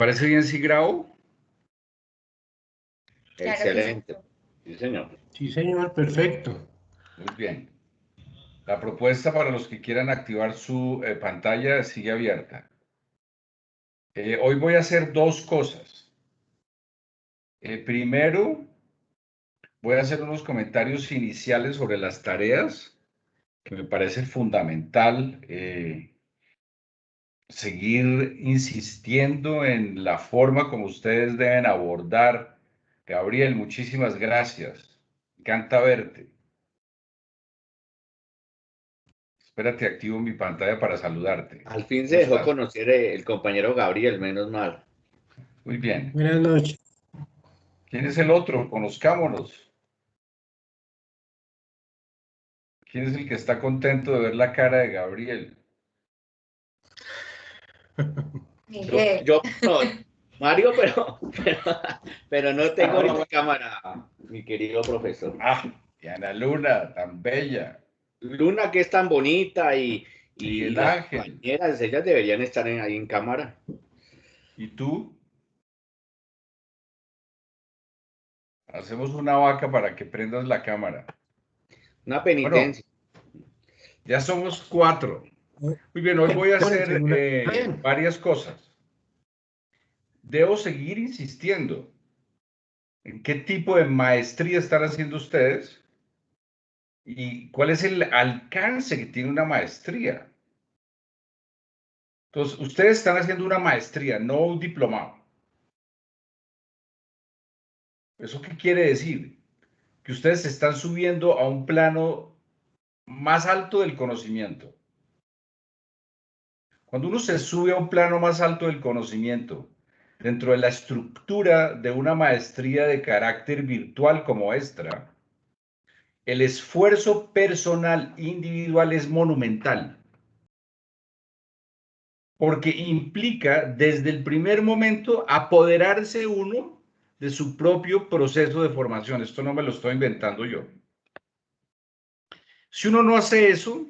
¿Parece bien si grabo? Excelente. Sí, señor. Sí, señor, perfecto. Muy bien. La propuesta para los que quieran activar su eh, pantalla sigue abierta. Eh, hoy voy a hacer dos cosas. Eh, primero, voy a hacer unos comentarios iniciales sobre las tareas, que me parece fundamental seguir insistiendo en la forma como ustedes deben abordar. Gabriel, muchísimas gracias. Encanta verte. Espérate, activo mi pantalla para saludarte. Al fin se dejó conocer el compañero Gabriel, menos mal. Muy bien. Buenas noches. ¿Quién es el otro? Conozcámonos. ¿Quién es el que está contento de ver la cara de Gabriel? Yo, no, Mario, pero, pero, no tengo ah, cámara, mi querido profesor. Ah, y Ana Luna, tan bella. Luna, que es tan bonita y, y, las compañeras, ellas deberían estar ahí en cámara. ¿Y tú? Hacemos una vaca para que prendas la cámara. Una penitencia. ya somos cuatro. Muy bien, hoy voy a hacer eh, varias cosas. Debo seguir insistiendo en qué tipo de maestría están haciendo ustedes y cuál es el alcance que tiene una maestría. Entonces, ustedes están haciendo una maestría, no un diplomado. ¿Eso qué quiere decir? Que ustedes se están subiendo a un plano más alto del conocimiento. Cuando uno se sube a un plano más alto del conocimiento, dentro de la estructura de una maestría de carácter virtual como esta, el esfuerzo personal individual es monumental. Porque implica desde el primer momento apoderarse uno de su propio proceso de formación. Esto no me lo estoy inventando yo. Si uno no hace eso,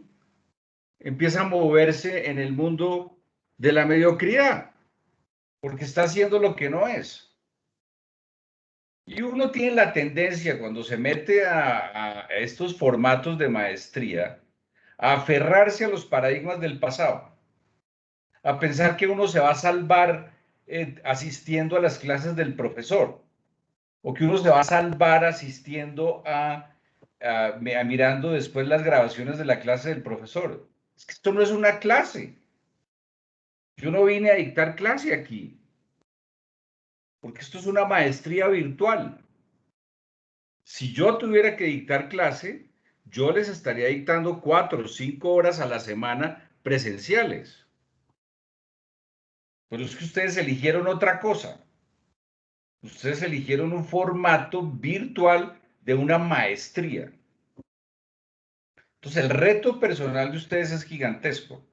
empieza a moverse en el mundo de la mediocridad, porque está haciendo lo que no es. Y uno tiene la tendencia cuando se mete a, estos formatos de maestría a aferrarse a los paradigmas del pasado, a pensar que uno se va a salvar eh, asistiendo a las clases del profesor, o que uno se va a salvar asistiendo a, a mirando después las grabaciones de la clase del profesor. Es que esto no es una clase. Yo no vine a dictar clase aquí. Porque esto es una maestría virtual. Si yo tuviera que dictar clase, yo les estaría dictando cuatro o cinco horas a la semana presenciales. Pero es que ustedes eligieron otra cosa. Ustedes eligieron un formato virtual de una maestría. Entonces, el reto personal de ustedes es gigantesco,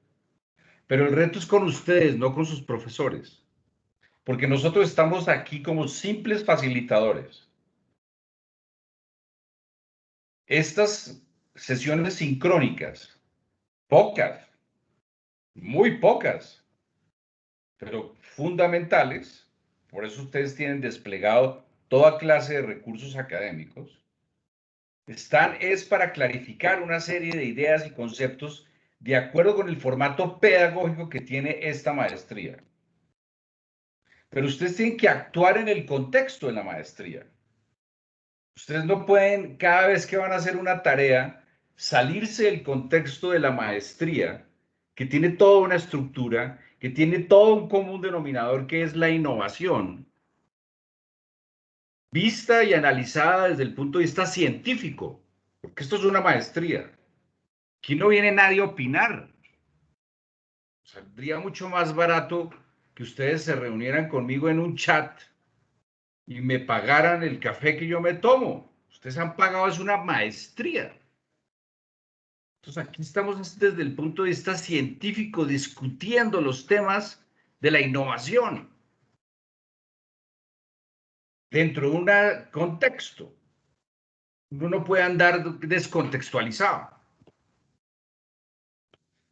pero el reto es con ustedes, no con sus profesores, porque nosotros estamos aquí como simples facilitadores. Estas sesiones sincrónicas, pocas, muy pocas, pero fundamentales, por eso ustedes tienen desplegado toda clase de recursos académicos, están es para clarificar una serie de ideas y conceptos de acuerdo con el formato pedagógico que tiene esta maestría. Pero ustedes tienen que actuar en el contexto de la maestría. Ustedes no pueden, cada vez que van a hacer una tarea, salirse del contexto de la maestría, que tiene toda una estructura, que tiene todo un común denominador que es la innovación, vista y analizada desde el punto de vista científico, porque esto es una maestría. Aquí no viene nadie a opinar. Saldría mucho más barato que ustedes se reunieran conmigo en un chat y me pagaran el café que yo me tomo. Ustedes han pagado, es una maestría. Entonces aquí estamos desde el punto de vista científico discutiendo los temas de la innovación dentro de un contexto. Uno no puede andar descontextualizado.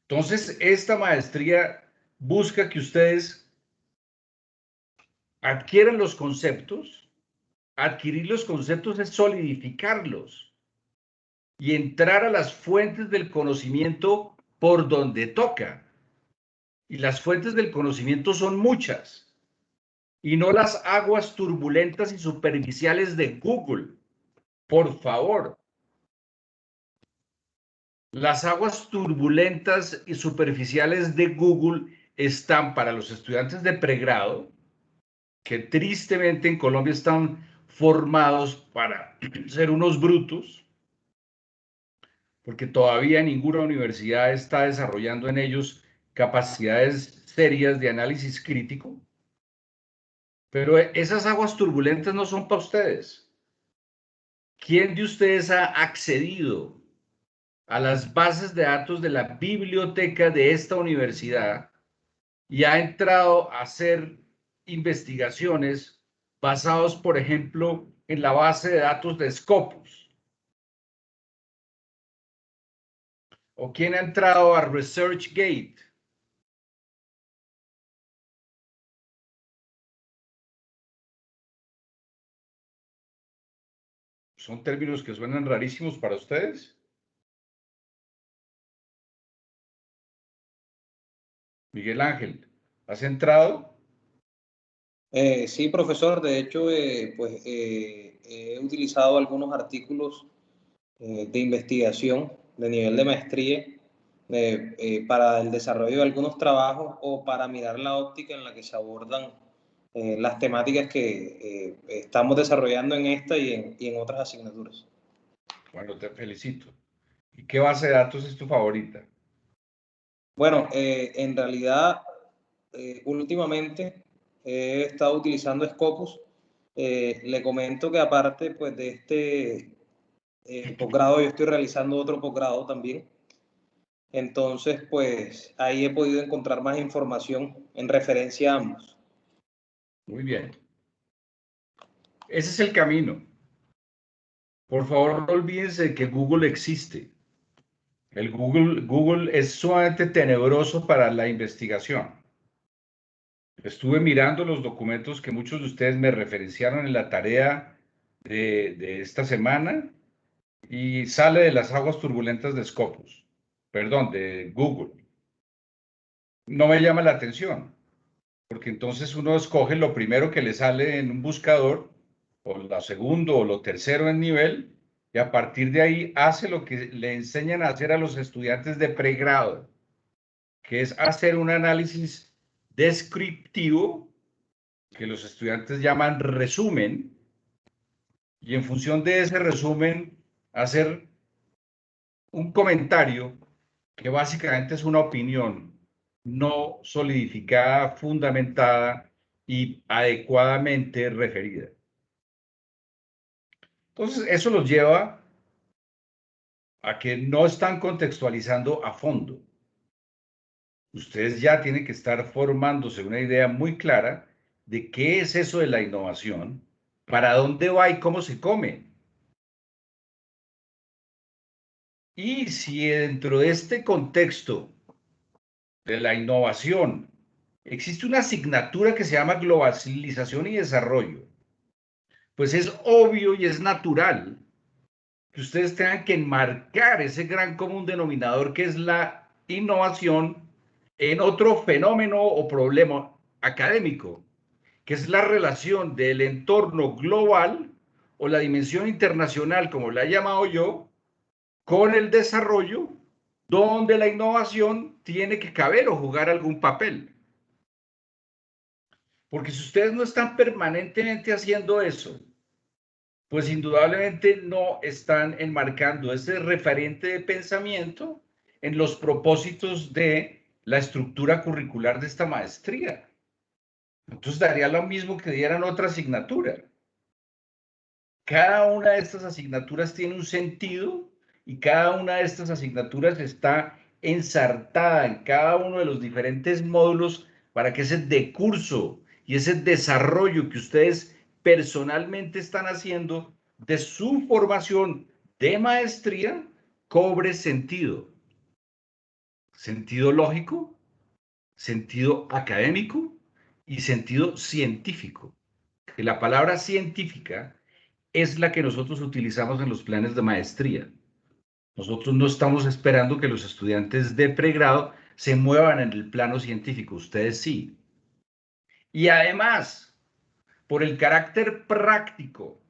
Entonces, esta maestría busca que ustedes adquieren los conceptos. Adquirir los conceptos es solidificarlos y entrar a las fuentes del conocimiento por donde toca. Y las fuentes del conocimiento son muchas. Y no las aguas turbulentas y superficiales de Google. Por favor. Las aguas turbulentas y superficiales de Google están para los estudiantes de pregrado, que tristemente en Colombia están formados para ser unos brutos, porque todavía ninguna universidad está desarrollando en ellos capacidades serias de análisis crítico. Pero esas aguas turbulentas no son para ustedes. ¿Quién de ustedes ha accedido a las bases de datos de la biblioteca de esta universidad y ha entrado a hacer investigaciones basados, por ejemplo, en la base de datos de Scopus? ¿O quién ha entrado a ResearchGate? ¿Son términos que suenan rarísimos para ustedes? Miguel Ángel, ¿has entrado? Eh, sí, profesor. De hecho, eh, pues eh, he utilizado algunos artículos de investigación de nivel de maestría para el desarrollo de algunos trabajos o para mirar la óptica en la que se abordan eh, las temáticas que estamos desarrollando en esta y en, y en, otras asignaturas. Bueno, te felicito. ¿Y qué base de datos es tu favorita? Bueno, en realidad, últimamente he estado utilizando Scopus. le comento que aparte pues, de este eh, posgrado, yo estoy realizando otro posgrado también. Entonces, pues ahí he podido encontrar más información en referencia a ambos. Muy bien. Ese es el camino. Por favor, no olvídense que Google existe. El Google, Google es sumamente tenebroso para la investigación. Estuve mirando los documentos que muchos de ustedes me referenciaron en la tarea de, de esta semana y sale de las aguas turbulentas de Scopus, perdón, de Google. No me llama la atención, porque entonces uno escoge lo primero que le sale en un buscador, o lo segundo o lo tercero en nivel, y a partir de ahí hace lo que le enseñan a hacer a los estudiantes de pregrado, que es hacer un análisis descriptivo, que los estudiantes llaman resumen, y en función de ese resumen hacer un comentario que básicamente es una opinión no solidificada, fundamentada y adecuadamente referida. Entonces, eso los lleva a que no están contextualizando a fondo. Ustedes ya tienen que estar formándose una idea muy clara de qué es eso de la innovación, para dónde va y cómo se come. Y si dentro de este contexto de la innovación. Existe una asignatura que se llama globalización y desarrollo, pues es obvio y es natural que ustedes tengan que enmarcar ese gran común denominador que es la innovación en otro fenómeno o problema académico, que es la relación del entorno global o la dimensión internacional, como la he llamado yo, con el desarrollo donde la innovación tiene que caber o jugar algún papel. Porque si ustedes no están permanentemente haciendo eso, pues indudablemente no están enmarcando ese referente de pensamiento en los propósitos de la estructura curricular de esta maestría. Entonces daría lo mismo que dieran otra asignatura. Cada una de estas asignaturas tiene un sentido y cada una de estas asignaturas está ensartada en cada uno de los diferentes módulos para que ese decurso y ese desarrollo que ustedes personalmente están haciendo de su formación de maestría cobre sentido. Sentido lógico, sentido académico y sentido científico. la palabra científica es la que nosotros utilizamos en los planes de maestría. Nosotros no estamos esperando que los estudiantes de pregrado se muevan en el plano científico, ustedes sí. Y además, por el carácter práctico,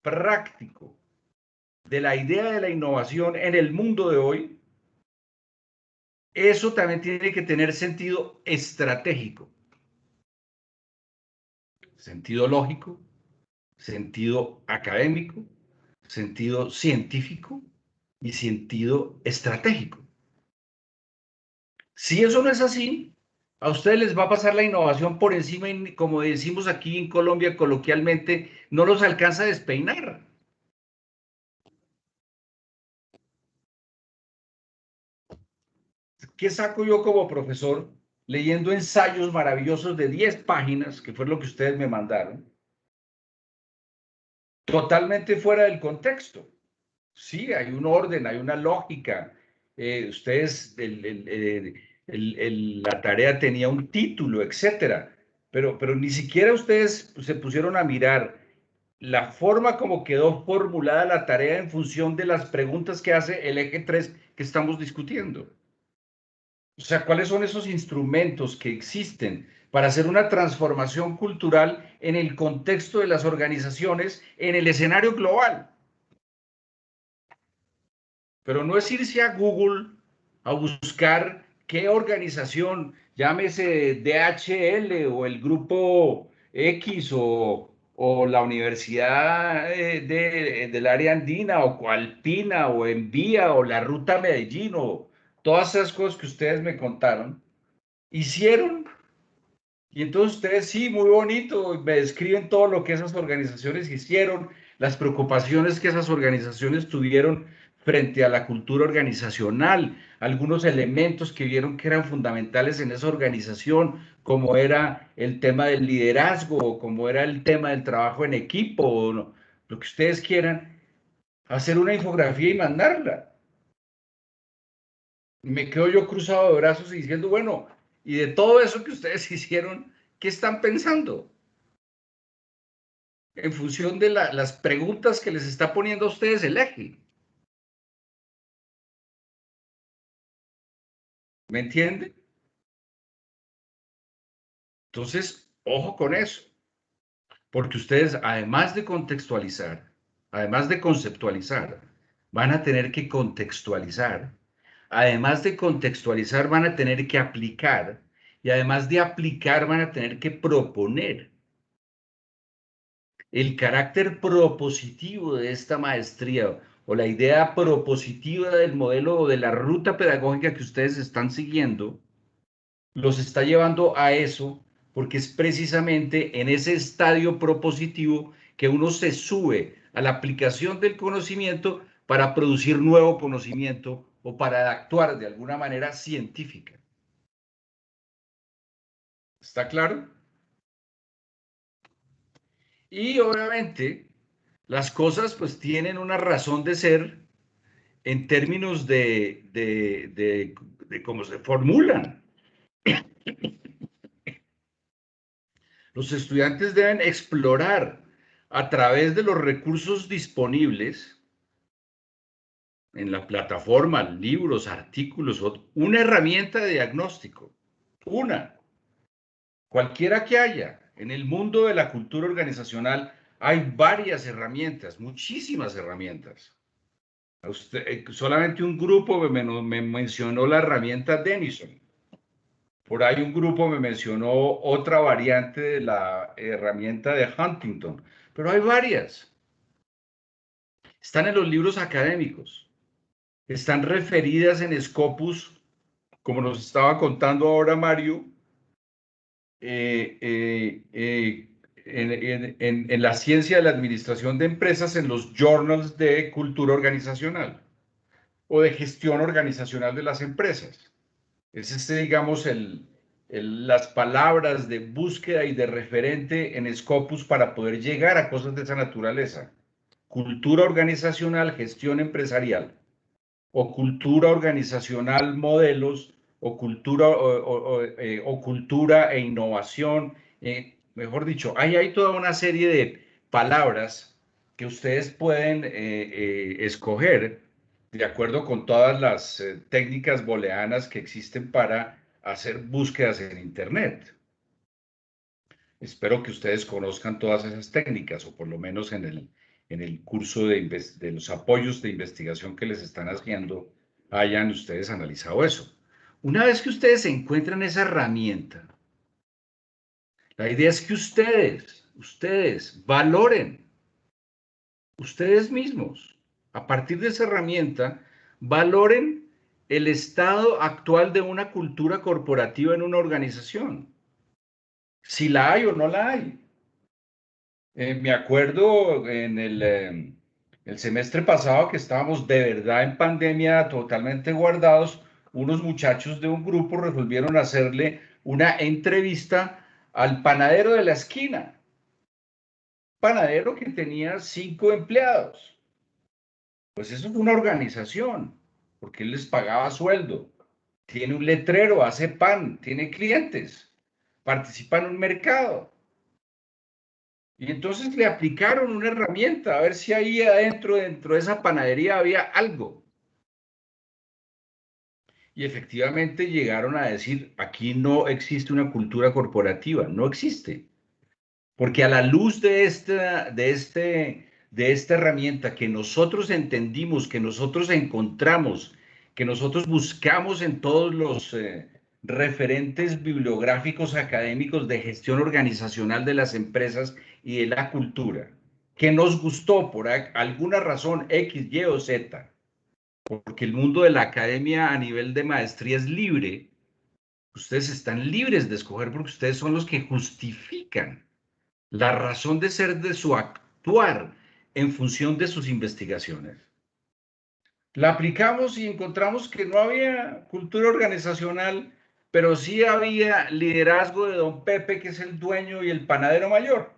práctico de la idea de la innovación en el mundo de hoy, eso también tiene que tener sentido estratégico, sentido lógico, sentido académico, sentido científico y sentido estratégico. Si eso no es así, a ustedes les va a pasar la innovación por encima y como decimos aquí en Colombia coloquialmente, no los alcanza a despeinar. ¿Qué saco yo como profesor leyendo ensayos maravillosos de 10 páginas, que fue lo que ustedes me mandaron? Totalmente fuera del contexto. Sí, hay un orden, hay una lógica. Eh, ustedes, la tarea tenía un título, etcétera, pero, pero ni siquiera ustedes se pusieron a mirar la forma como quedó formulada la tarea en función de las preguntas que hace el eje 3 que estamos discutiendo. O sea, ¿cuáles son esos instrumentos que existen para hacer una transformación cultural en el contexto de las organizaciones, en el escenario global? Pero no es irse a Google a buscar qué organización, llámese DHL o el grupo X o, la Universidad de, del área andina o Coalpina o Envía o la Ruta Medellín o todas esas cosas que ustedes me contaron, hicieron. Y entonces ustedes sí, muy bonito, me describen todo lo que esas organizaciones hicieron, las preocupaciones que esas organizaciones tuvieron frente a la cultura organizacional, algunos elementos que vieron que eran fundamentales en esa organización, como era el tema del liderazgo, como era el tema del trabajo en equipo, o lo que ustedes quieran, hacer una infografía y mandarla. Me quedo yo cruzado de brazos y diciendo, bueno, y de todo eso que ustedes hicieron, ¿qué están pensando? En función de las preguntas que les está poniendo a ustedes el eje. ¿Me entiende? Entonces, ojo con eso, porque ustedes, además de contextualizar, además de conceptualizar, van a tener que contextualizar. Además de contextualizar, van a tener que aplicar. Y además de aplicar, van a tener que proponer. El carácter propositivo de esta maestría o la idea propositiva del modelo o de la ruta pedagógica que ustedes están siguiendo, los está llevando a eso, porque es precisamente en ese estadio propositivo que uno se sube a la aplicación del conocimiento para producir nuevo conocimiento o para actuar de alguna manera científica. ¿Está claro? Y obviamente las cosas pues tienen una razón de ser en términos de, de, cómo se formulan. Los estudiantes deben explorar a través de los recursos disponibles en la plataforma, libros, artículos, una herramienta de diagnóstico, una, cualquiera que haya en el mundo de la cultura organizacional hay varias herramientas, muchísimas herramientas. Eh, solamente un grupo me, me, mencionó la herramienta Denison. Por ahí un grupo me mencionó otra variante de la herramienta de Huntington. Pero hay varias. Están en los libros académicos. Están referidas en Scopus, como nos estaba contando ahora Mario, eh, eh, en, la ciencia de la administración de empresas en los journals de cultura organizacional o de gestión organizacional de las empresas. Es este, digamos, el, las palabras de búsqueda y de referente en Scopus para poder llegar a cosas de esa naturaleza. Cultura organizacional, gestión empresarial, o cultura organizacional, modelos, o cultura, o, eh, cultura e innovación, eh, mejor dicho, ahí hay toda una serie de palabras que ustedes pueden eh, escoger de acuerdo con todas las técnicas booleanas que existen para hacer búsquedas en Internet. Espero que ustedes conozcan todas esas técnicas, o por lo menos en el, en el curso de, de los apoyos de investigación que les están haciendo, hayan ustedes analizado eso. Una vez que ustedes encuentran esa herramienta, la idea es que ustedes, ustedes valoren, ustedes mismos, a partir de esa herramienta, valoren el estado actual de una cultura corporativa en una organización. Si la hay o no la hay. Eh, me acuerdo en el, em, el semestre pasado que estábamos de verdad en pandemia totalmente guardados unos muchachos de un grupo resolvieron hacerle una entrevista al panadero de la esquina. Panadero que tenía cinco empleados. Pues eso es una organización, porque él les pagaba sueldo. Tiene un letrero, hace pan, tiene clientes, participa en un mercado. Y entonces le aplicaron una herramienta a ver si ahí adentro, dentro de esa panadería había algo y efectivamente llegaron a decir, aquí no existe una cultura corporativa, no existe. Porque a la luz de esta, de este, de esta herramienta que nosotros entendimos, que nosotros encontramos, que nosotros buscamos en todos los eh, referentes bibliográficos académicos de gestión organizacional de las empresas y de la cultura, que nos gustó por alguna razón X, Y o Z, porque el mundo de la academia a nivel de maestría es libre, ustedes están libres de escoger porque ustedes son los que justifican la razón de ser de su actuar en función de sus investigaciones. La aplicamos y encontramos que no había cultura organizacional, pero sí había liderazgo de don Pepe, que es el dueño y el panadero mayor.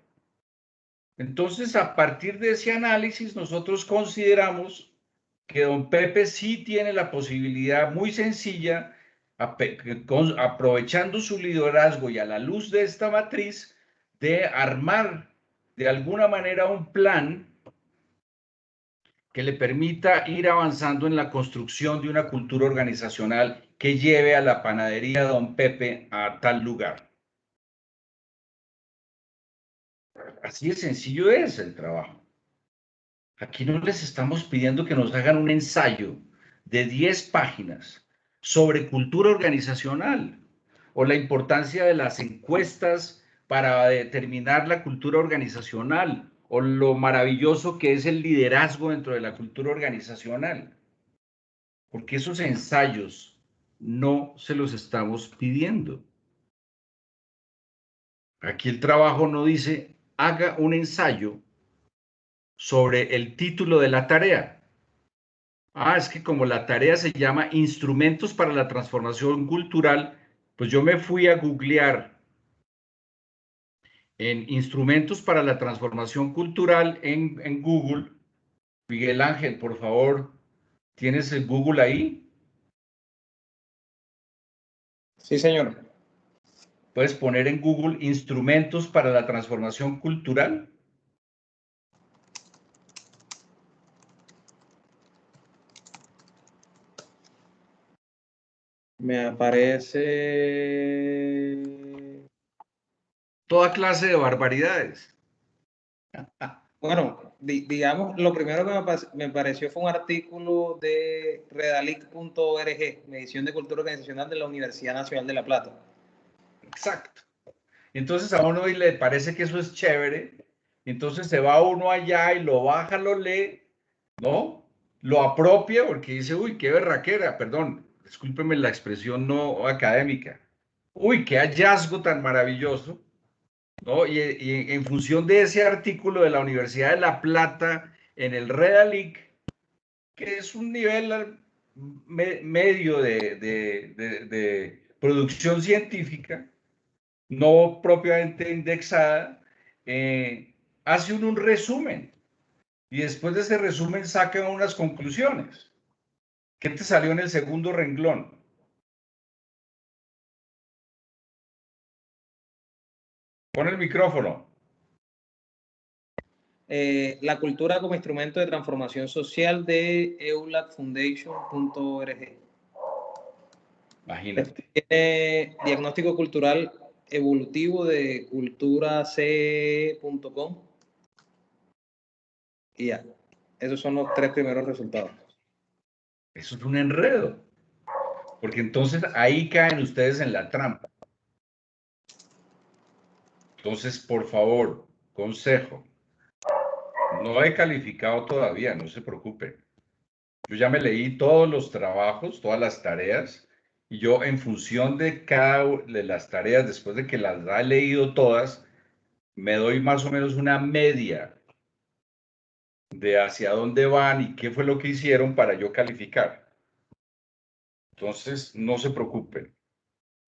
Entonces, a partir de ese análisis, nosotros consideramos que don Pepe sí tiene la posibilidad muy sencilla, aprovechando su liderazgo y a la luz de esta matriz, de armar de alguna manera un plan que le permita ir avanzando en la construcción de una cultura organizacional que lleve a la panadería Don Pepe a tal lugar. Así de sencillo es el trabajo. Aquí no les estamos pidiendo que nos hagan un ensayo de 10 páginas sobre cultura organizacional o la importancia de las encuestas para determinar la cultura organizacional o lo maravilloso que es el liderazgo dentro de la cultura organizacional. Porque esos ensayos no se los estamos pidiendo. Aquí el trabajo no dice haga un ensayo sobre el título de la tarea. Ah, es que como la tarea se llama Instrumentos para la Transformación Cultural, pues yo me fui a googlear en Instrumentos para la Transformación Cultural en, en Google. Miguel Ángel, por favor, ¿tienes el Google ahí? Sí, señor. ¿Puedes poner en Google Instrumentos para la Transformación Cultural? Me aparece toda clase de barbaridades. Bueno, digamos, lo primero que me, pareció fue un artículo de redalic.org, Medición de Cultura Organizacional de la Universidad Nacional de La Plata. Exacto. Entonces a uno le parece que eso es chévere, entonces se va uno allá y lo baja, lo lee, ¿no? Lo apropia porque dice, uy, qué berraquera, perdón, discúlpeme la expresión no académica. Uy, qué hallazgo tan maravilloso. ¿no? Y, en función de ese artículo de la Universidad de La Plata en el Redalic, que es un nivel medio de, producción científica, no propiamente indexada, eh, hace un resumen y después de ese resumen saca unas conclusiones. ¿Qué te salió en el segundo renglón? Pon el micrófono. Eh, la cultura como instrumento de transformación social de eulatfoundation.org. Imagínate. Tiene diagnóstico cultural evolutivo de culturac.com. Y ya, esos son los tres primeros resultados. Eso es un enredo. Porque entonces ahí caen ustedes en la trampa. Entonces, por favor, consejo. No he calificado todavía, no se preocupen. Yo ya me leí todos los trabajos, todas las tareas, y yo en función de cada de las tareas, después de que las he leído todas, me doy más o menos una media de hacia dónde van y qué fue lo que hicieron para yo calificar. Entonces, no se preocupen.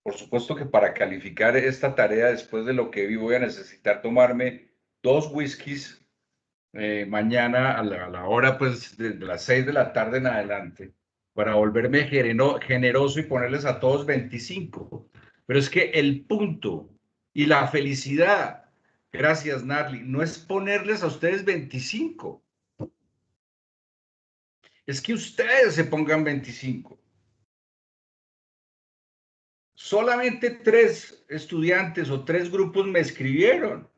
Por supuesto que para calificar esta tarea, después de lo que vi, voy a necesitar tomarme dos whiskies eh, mañana a la, hora, pues, de, las seis de la tarde en adelante, para volverme generoso y ponerles a todos 25. Pero es que el punto y la felicidad, gracias Narly, no es ponerles a ustedes 25. Es que ustedes se pongan 25 solamente tres estudiantes o tres grupos me escribieron.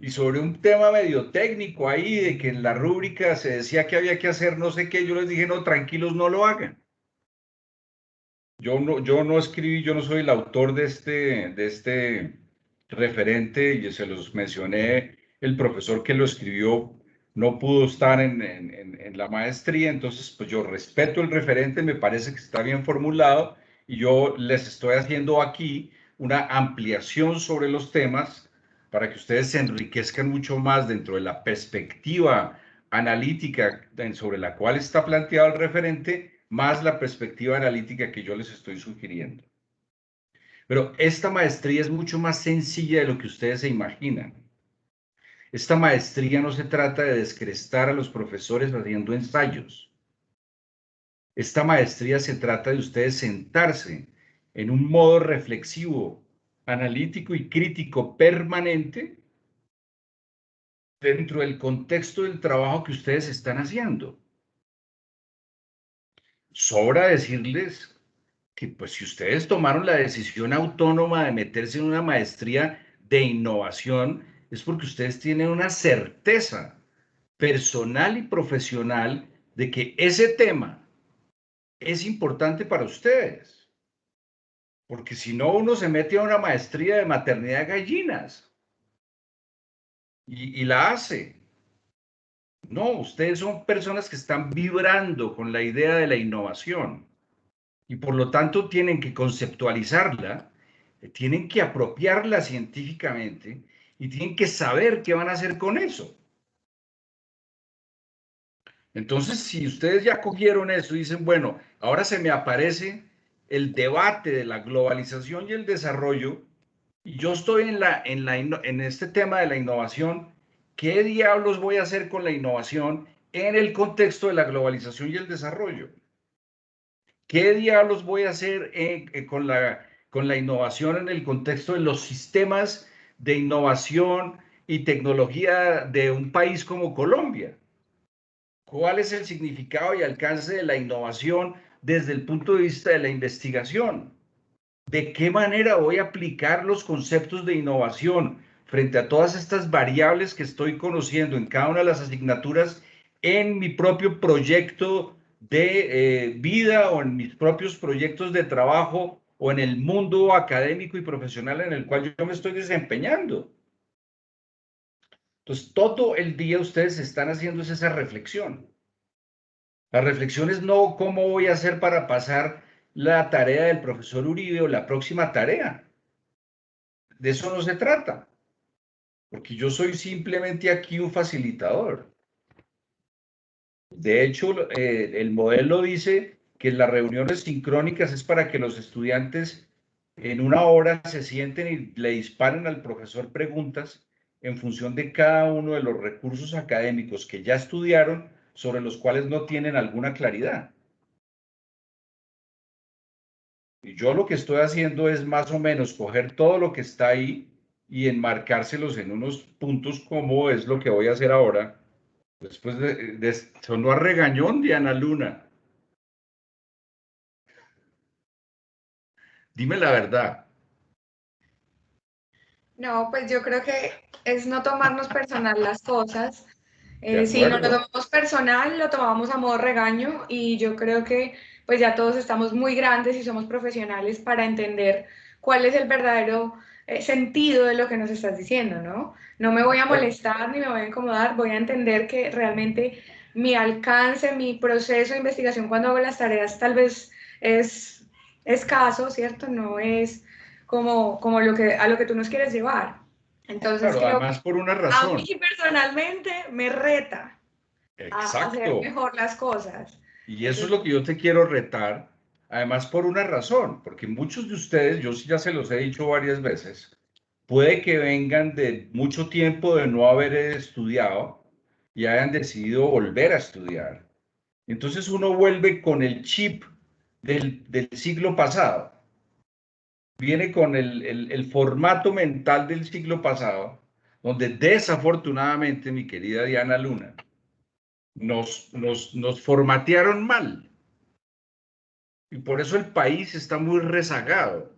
Y sobre un tema medio técnico ahí, de que en la rúbrica se decía que había que hacer no sé qué, yo les dije, no, tranquilos, no lo hagan. Yo no, yo no escribí, yo no soy el autor de este, de este referente, y se los mencioné, el profesor que lo escribió no pudo estar en, en, en la maestría, entonces pues yo respeto el referente, me parece que está bien formulado, y yo les estoy haciendo aquí una ampliación sobre los temas para que ustedes se enriquezcan mucho más dentro de la perspectiva analítica sobre la cual está planteado el referente, más la perspectiva analítica que yo les estoy sugiriendo. Pero esta maestría es mucho más sencilla de lo que ustedes se imaginan. Esta maestría no se trata de descrestar a los profesores haciendo ensayos. Esta maestría se trata de ustedes sentarse en un modo reflexivo, analítico y crítico permanente dentro del contexto del trabajo que ustedes están haciendo. Sobra decirles que pues si ustedes tomaron la decisión autónoma de meterse en una maestría de innovación, es porque ustedes tienen una certeza personal y profesional de que ese tema es importante para ustedes. Porque si no, uno se mete a una maestría de maternidad de gallinas y, y la hace. No, ustedes son personas que están vibrando con la idea de la innovación y por lo tanto tienen que conceptualizarla, tienen que apropiarla científicamente y tienen que saber qué van a hacer con eso. Entonces, si ustedes ya cogieron eso y dicen, bueno, ahora se me aparece el debate de la globalización y el desarrollo, y yo estoy en, la, en, la, en este tema de la innovación, ¿qué diablos voy a hacer con la innovación en el contexto de la globalización y el desarrollo? ¿Qué diablos voy a hacer eh, con, la, con la innovación en el contexto de los sistemas de innovación y tecnología de un país como Colombia? ¿Cuál es el significado y alcance de la innovación desde el punto de vista de la investigación? ¿De qué manera voy a aplicar los conceptos de innovación frente a todas estas variables que estoy conociendo en cada una de las asignaturas en mi propio proyecto de eh, vida o en mis propios proyectos de trabajo o en el mundo académico y profesional en el cual yo me estoy desempeñando? Entonces, todo el día ustedes están haciendo esa reflexión. La reflexión es no cómo voy a hacer para pasar la tarea del profesor Uribe o la próxima tarea. De eso no se trata. Porque yo soy simplemente aquí un facilitador. De hecho, eh, el modelo dice que las reuniones sincrónicas es para que los estudiantes en una hora se sienten y le disparen al profesor preguntas en función de cada uno de los recursos académicos que ya estudiaron sobre los cuales no tienen alguna claridad. Y yo lo que estoy haciendo es más o menos coger todo lo que está ahí y enmarcárselos en unos puntos como es lo que voy a hacer ahora, después de, de sonó a regañón Diana Luna. Dime la verdad. No, pues yo creo que es no tomarnos personal las cosas. Eh, si no lo tomamos personal, lo tomamos a modo regaño y yo creo que pues ya todos estamos muy grandes y somos profesionales para entender cuál es el verdadero eh, sentido de lo que nos estás diciendo, ¿no? No me voy a molestar ni me voy a incomodar, voy a entender que realmente mi alcance, mi proceso de investigación cuando hago las tareas tal vez es escaso, ¿cierto? No es como, como lo que, a lo que tú nos quieres llevar. Entonces, claro, además por una razón. A mí personalmente me reta a hacer mejor las cosas. Y eso es lo que yo te quiero retar, además por una razón, porque muchos de ustedes, yo ya se los he dicho varias veces, puede que vengan de mucho tiempo de no haber estudiado y hayan decidido volver a estudiar. Entonces uno vuelve con el chip del, siglo pasado. Viene con el, formato mental del siglo pasado, donde desafortunadamente, mi querida Diana Luna, nos, nos, nos formatearon mal. Y por eso el país está muy rezagado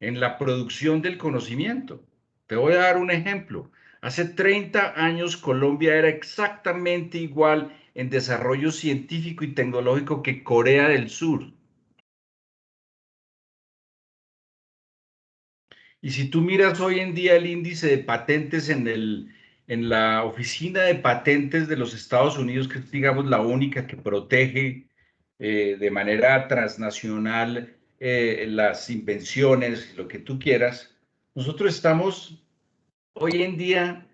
en la producción del conocimiento. Te voy a dar un ejemplo. Hace 30 años Colombia era exactamente igual en desarrollo científico y tecnológico que Corea del Sur. Y si tú miras hoy en día el índice de patentes en, el, en la oficina de patentes de los Estados Unidos, que es, digamos, la única que protege eh, de manera transnacional eh, las invenciones, lo que tú quieras, nosotros estamos hoy en día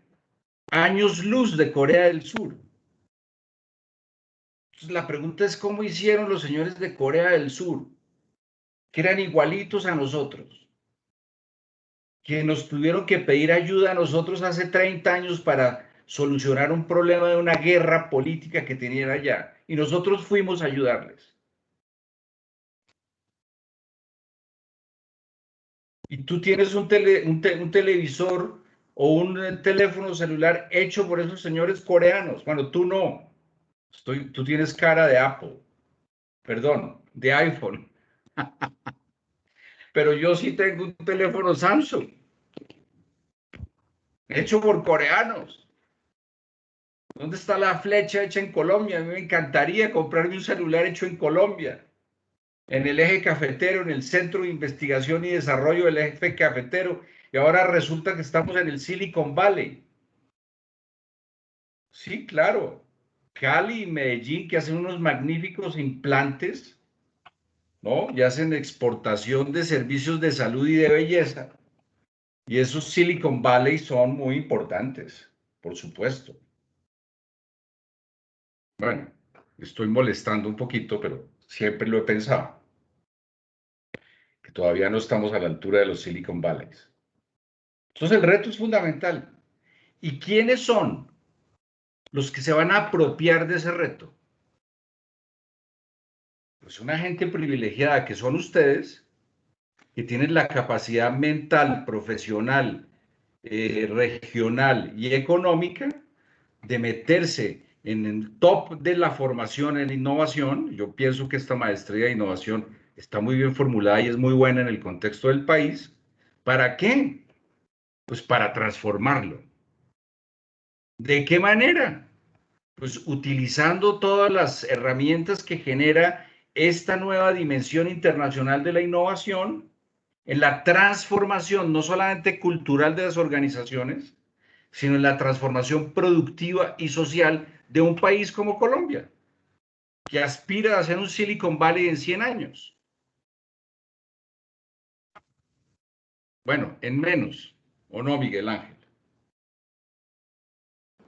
años luz de Corea del Sur la pregunta es cómo hicieron los señores de Corea del Sur, que eran igualitos a nosotros, que nos tuvieron que pedir ayuda a nosotros hace 30 años para solucionar un problema de una guerra política que tenían allá, y nosotros fuimos a ayudarles. Y tú tienes un, un televisor o un teléfono celular hecho por esos señores coreanos. Bueno, tú no, tú tienes cara de Apple, perdón, de iPhone. Pero yo sí tengo un teléfono Samsung, hecho por coreanos. ¿Dónde está la flecha hecha en Colombia? A mí me encantaría comprarme un celular hecho en Colombia, en el eje cafetero, en el Centro de Investigación y Desarrollo del eje cafetero, y ahora resulta que estamos en el Silicon Valley. Sí, claro. Cali y Medellín, que hacen unos magníficos implantes, ¿no? Y hacen exportación de servicios de salud y de belleza. Y esos Silicon Valley son muy importantes, por supuesto. Bueno, estoy molestando un poquito, pero siempre lo he pensado. Que todavía no estamos a la altura de los Silicon Valleys. Entonces el reto es fundamental. ¿Y quiénes son los que se van a apropiar de ese reto? Pues una gente privilegiada que son ustedes, que tienen la capacidad mental, profesional, eh, regional y económica de meterse en el top de la formación en innovación. Yo pienso que esta maestría de innovación está muy bien formulada y es muy buena en el contexto del país. ¿Para qué? Pues para transformarlo. ¿De qué manera? Pues utilizando todas las herramientas que genera esta nueva dimensión internacional de la innovación en la transformación no solamente cultural de las organizaciones, sino en la transformación productiva y social de un país como Colombia, que aspira a ser un Silicon Valley en 100 años. Bueno, en menos, ¿o no, Miguel Ángel?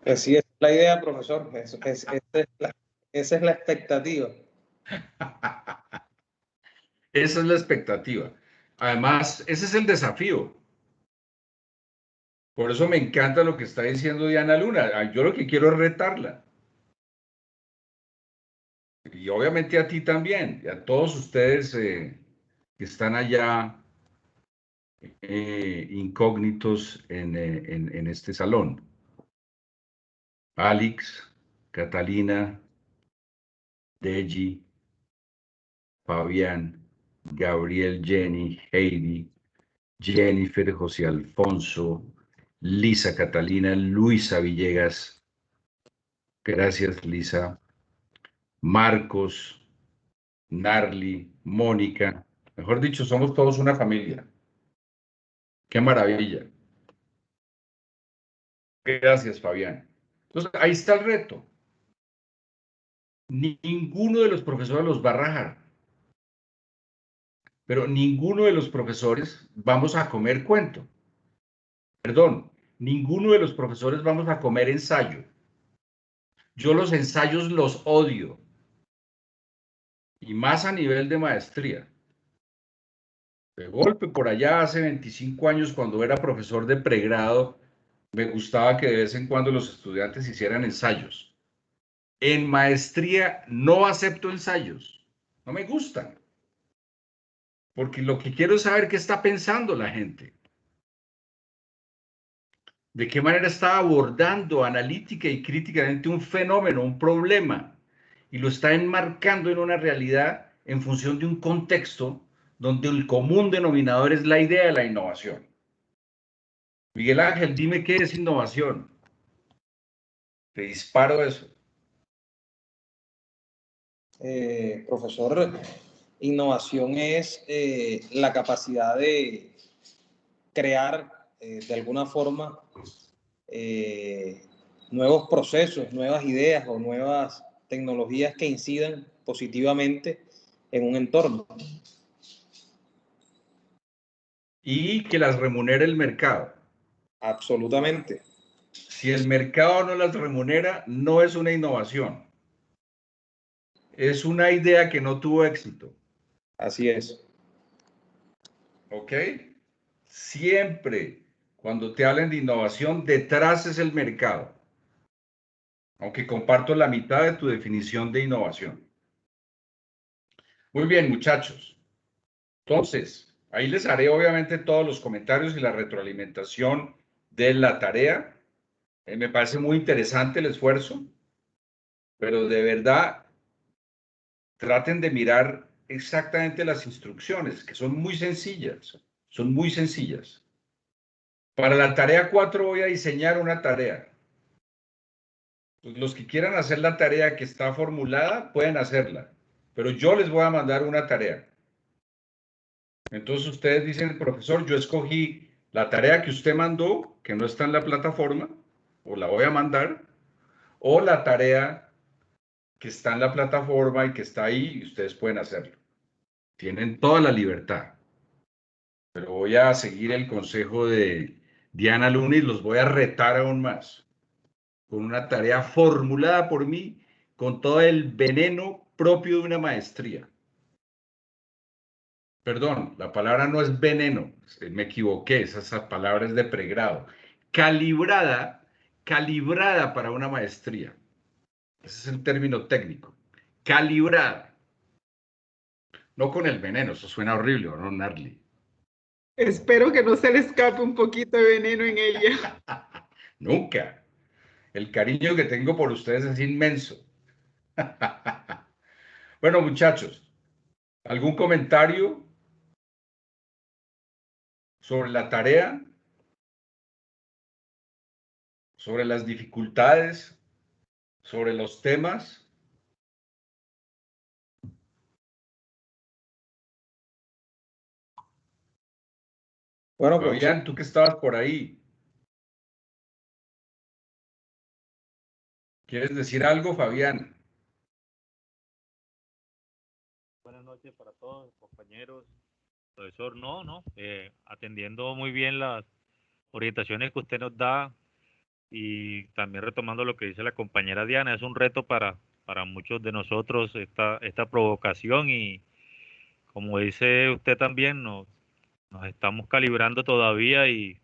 Así es la idea, profesor. esa, es la, expectativa. esa es la expectativa. Además, ese es el desafío. Por eso me encanta lo que está diciendo Diana Luna. Ah, yo lo que quiero es retarla. Y obviamente a ti también, y a todos ustedes eh, que están allá eh, incógnitos en, eh, en, en este salón. Alex, Catalina, Deji, Fabián, Gabriel, Jenny, Heidi, Jennifer, José Alfonso, Lisa Catalina, Luisa Villegas. Gracias, Lisa. Marcos, Narli, Mónica. Mejor dicho, somos todos una familia. Qué maravilla. Gracias, Fabián. Entonces, ahí está el reto. Ninguno de los profesores los va a rajar. Pero ninguno de los profesores vamos a comer cuento. Perdón, ninguno de los profesores vamos a comer ensayo. Yo los ensayos los odio. Y más a nivel de maestría. De golpe, por allá hace 25 años, cuando era profesor de pregrado, me gustaba que de vez en cuando los estudiantes hicieran ensayos. En maestría no acepto ensayos. No me gustan. Porque lo que quiero es saber qué está pensando la gente. De qué manera está abordando analítica y críticamente un fenómeno, un problema. Y lo está enmarcando en una realidad en función de un contexto donde el común denominador es la idea de la innovación. Miguel Ángel, dime qué es innovación. Te disparo eso. Eh, profesor, innovación es eh, la capacidad de crear eh, de alguna forma nuevos procesos, nuevas ideas o nuevas tecnologías que incidan positivamente en un entorno. Y que las remunere el mercado. Absolutamente. Si el mercado no las remunera, no es una innovación. Es una idea que no tuvo éxito. Así es. ¿Ok? Siempre cuando te hablen de innovación, detrás es el mercado. Aunque comparto la mitad de tu definición de innovación. Muy bien, muchachos. Entonces, ahí les haré obviamente todos los comentarios y la retroalimentación de la tarea. Eh, me parece muy interesante el esfuerzo, pero de verdad traten de mirar exactamente las instrucciones, que son muy sencillas, son muy sencillas. Para la tarea 4 voy a diseñar una tarea. Pues, los que quieran hacer la tarea que está formulada, pueden hacerla, pero yo les voy a mandar una tarea. Entonces ustedes dicen, profesor, yo escogí la tarea que usted mandó, que no está en la plataforma, o la voy a mandar, o la tarea que está en la plataforma y que está ahí, ustedes pueden hacerlo. Tienen toda la libertad. Pero voy a seguir el consejo de Diana Luna los voy a retar aún más. Con una tarea formulada por mí con todo el veneno propio de una maestría. Perdón, la palabra no es veneno, me equivoqué, esa palabra es de pregrado. Calibrada, calibrada para una maestría. Ese es el término técnico. Calibrada. No con el veneno, eso suena horrible, ¿no, Narly? Espero que no se le escape un poquito de veneno en ella. Nunca. El cariño que tengo por ustedes es inmenso. bueno, muchachos, ¿algún comentario sobre la tarea, sobre las dificultades, sobre los temas. Bueno, Fabián, tú que estabas por ahí. ¿Quieres decir algo, Fabián? Buenas noches para todos, compañeros. Profesor, no, no, eh, atendiendo muy bien las orientaciones que usted nos da y también retomando lo que dice la compañera Diana, es un reto para, para muchos de nosotros esta, esta provocación y como dice usted también, nos, nos estamos calibrando todavía y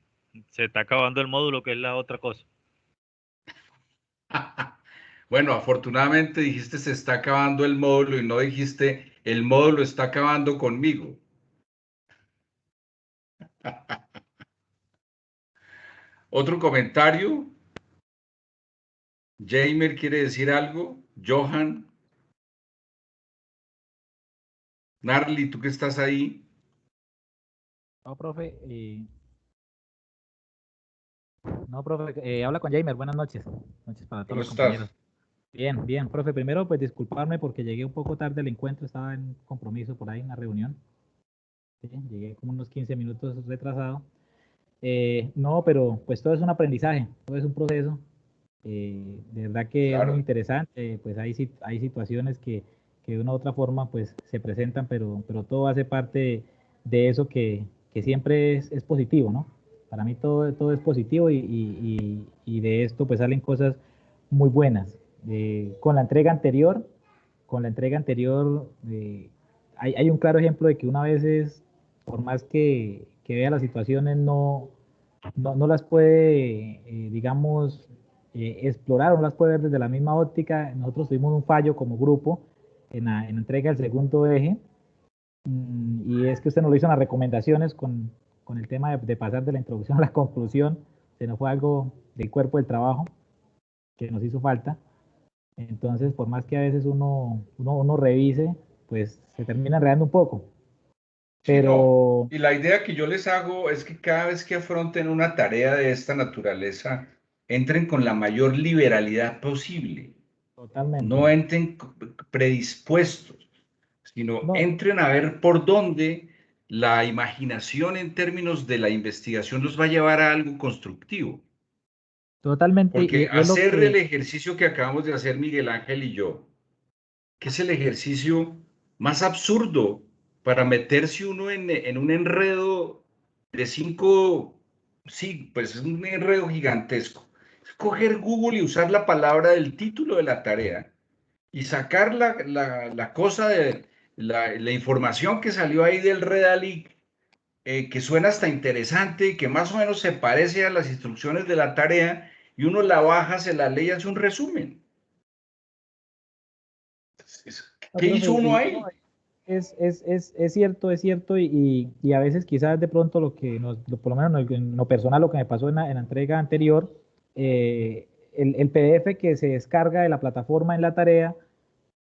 se está acabando el módulo, que es la otra cosa. Bueno, afortunadamente dijiste se está acabando el módulo y no dijiste el módulo está acabando conmigo. Otro comentario. Jamer quiere decir algo. Johan. Narly, tú que estás ahí. No, profe. Eh, no, profe, eh, habla con Jamer. Buenas noches. Noches para todos ¿Cómo estás? Bien, bien, profe. Primero, pues disculparme porque llegué un poco tarde al encuentro. Estaba en compromiso por ahí, en una reunión. Llegué como unos 15 minutos retrasado. Eh, no, pero pues todo es un aprendizaje, todo es un proceso. de verdad que es muy interesante. Pues hay, hay situaciones que, que de una u otra forma pues se presentan, pero, pero todo hace parte de eso que, que siempre es, es, positivo, ¿no? Para mí todo, todo es positivo y, y, y, de esto pues salen cosas muy buenas. Eh, con la entrega anterior, con la entrega anterior, eh, hay, hay, un claro ejemplo de que una vez es, por más que, que vea las situaciones, no, no, no las puede, eh, digamos, explorar, no las puede ver desde la misma óptica. Nosotros tuvimos un fallo como grupo en la, en entrega del segundo eje, mm, y es que usted nos lo hizo en las recomendaciones con, con el tema de, pasar de la introducción a la conclusión, se nos fue algo del cuerpo del trabajo que nos hizo falta. Entonces, por más que a veces uno, uno, uno revise, pues se termina enredando un poco. Pero... y la idea que yo les hago es que cada vez que afronten una tarea de esta naturaleza, entren con la mayor liberalidad posible. No entren predispuestos, sino entren a ver por dónde la imaginación en términos de la investigación los va a llevar a algo constructivo. Totalmente. Porque hacer el ejercicio que acabamos de hacer Miguel Ángel y yo, que es el ejercicio más absurdo para meterse uno en, en un enredo de cinco, sí, pues es un enredo gigantesco coger Google y usar la palabra del título de la tarea y sacar la, la, cosa de la, la, información que salió ahí del Redalic, eh, que suena hasta interesante, que más o menos se parece a las instrucciones de la tarea, y uno la baja, se la lee y hace un resumen. ¿Qué hizo uno ahí? Es, es, es, es, cierto, es cierto, y, y, a veces quizás de pronto lo que, nos, por lo menos en lo personal, lo que me pasó en la, en la entrega anterior, eh, el, PDF que se descarga de la plataforma en la tarea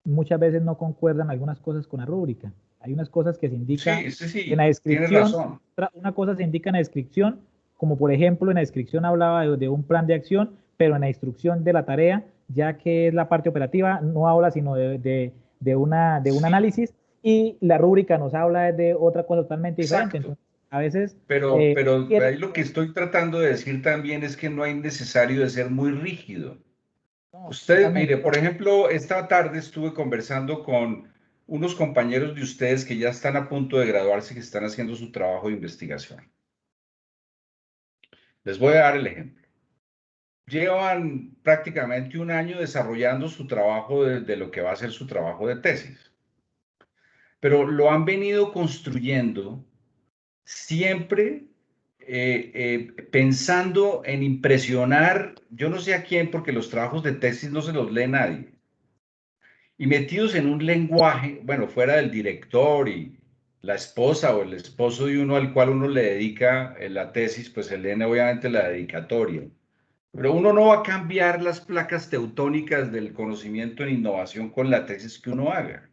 muchas veces no concuerdan algunas cosas con la rúbrica. Hay unas cosas que se indican en la descripción, una cosa se indica en la descripción, como por ejemplo en la descripción hablaba de, un plan de acción, pero en la instrucción de la tarea, ya que es la parte operativa, no habla sino de, de una, de un análisis y la rúbrica nos habla de otra cosa totalmente diferente. A veces... Pero, eh, pero ahí lo que estoy tratando de decir también es que no hay necesario de ser muy rígido. Usted, mire, por ejemplo, esta tarde estuve conversando con unos compañeros de ustedes que ya están a punto de graduarse, que están haciendo su trabajo de investigación. Les voy a dar el ejemplo. Llevan prácticamente un año desarrollando su trabajo de, de lo que va a ser su trabajo de tesis, pero lo han venido construyendo siempre eh, eh, pensando en impresionar, yo no sé a quién, porque los trabajos de tesis no se los lee nadie, y metidos en un lenguaje, bueno, fuera del director y la esposa o el esposo de uno al cual uno le dedica eh, la tesis, pues se leen obviamente la dedicatoria. Pero uno no va a cambiar las placas teutónicas del conocimiento en innovación con la tesis que uno haga.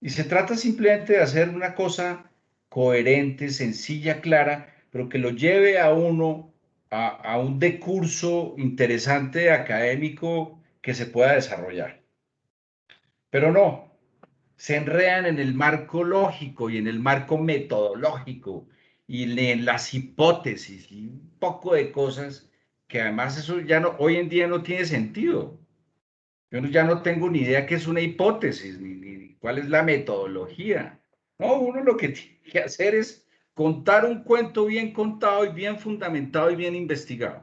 Y se trata simplemente de hacer una cosa coherente, sencilla, clara, pero que lo lleve a uno a, un decurso interesante académico que se pueda desarrollar. Pero no, se enredan en el marco lógico y en el marco metodológico y en las hipótesis y un poco de cosas que además eso ya no, hoy en día no tiene sentido. Yo ya no tengo ni idea qué es una hipótesis, ni cuál es la metodología. No, uno lo que tiene que hacer es contar un cuento bien contado y bien fundamentado y bien investigado.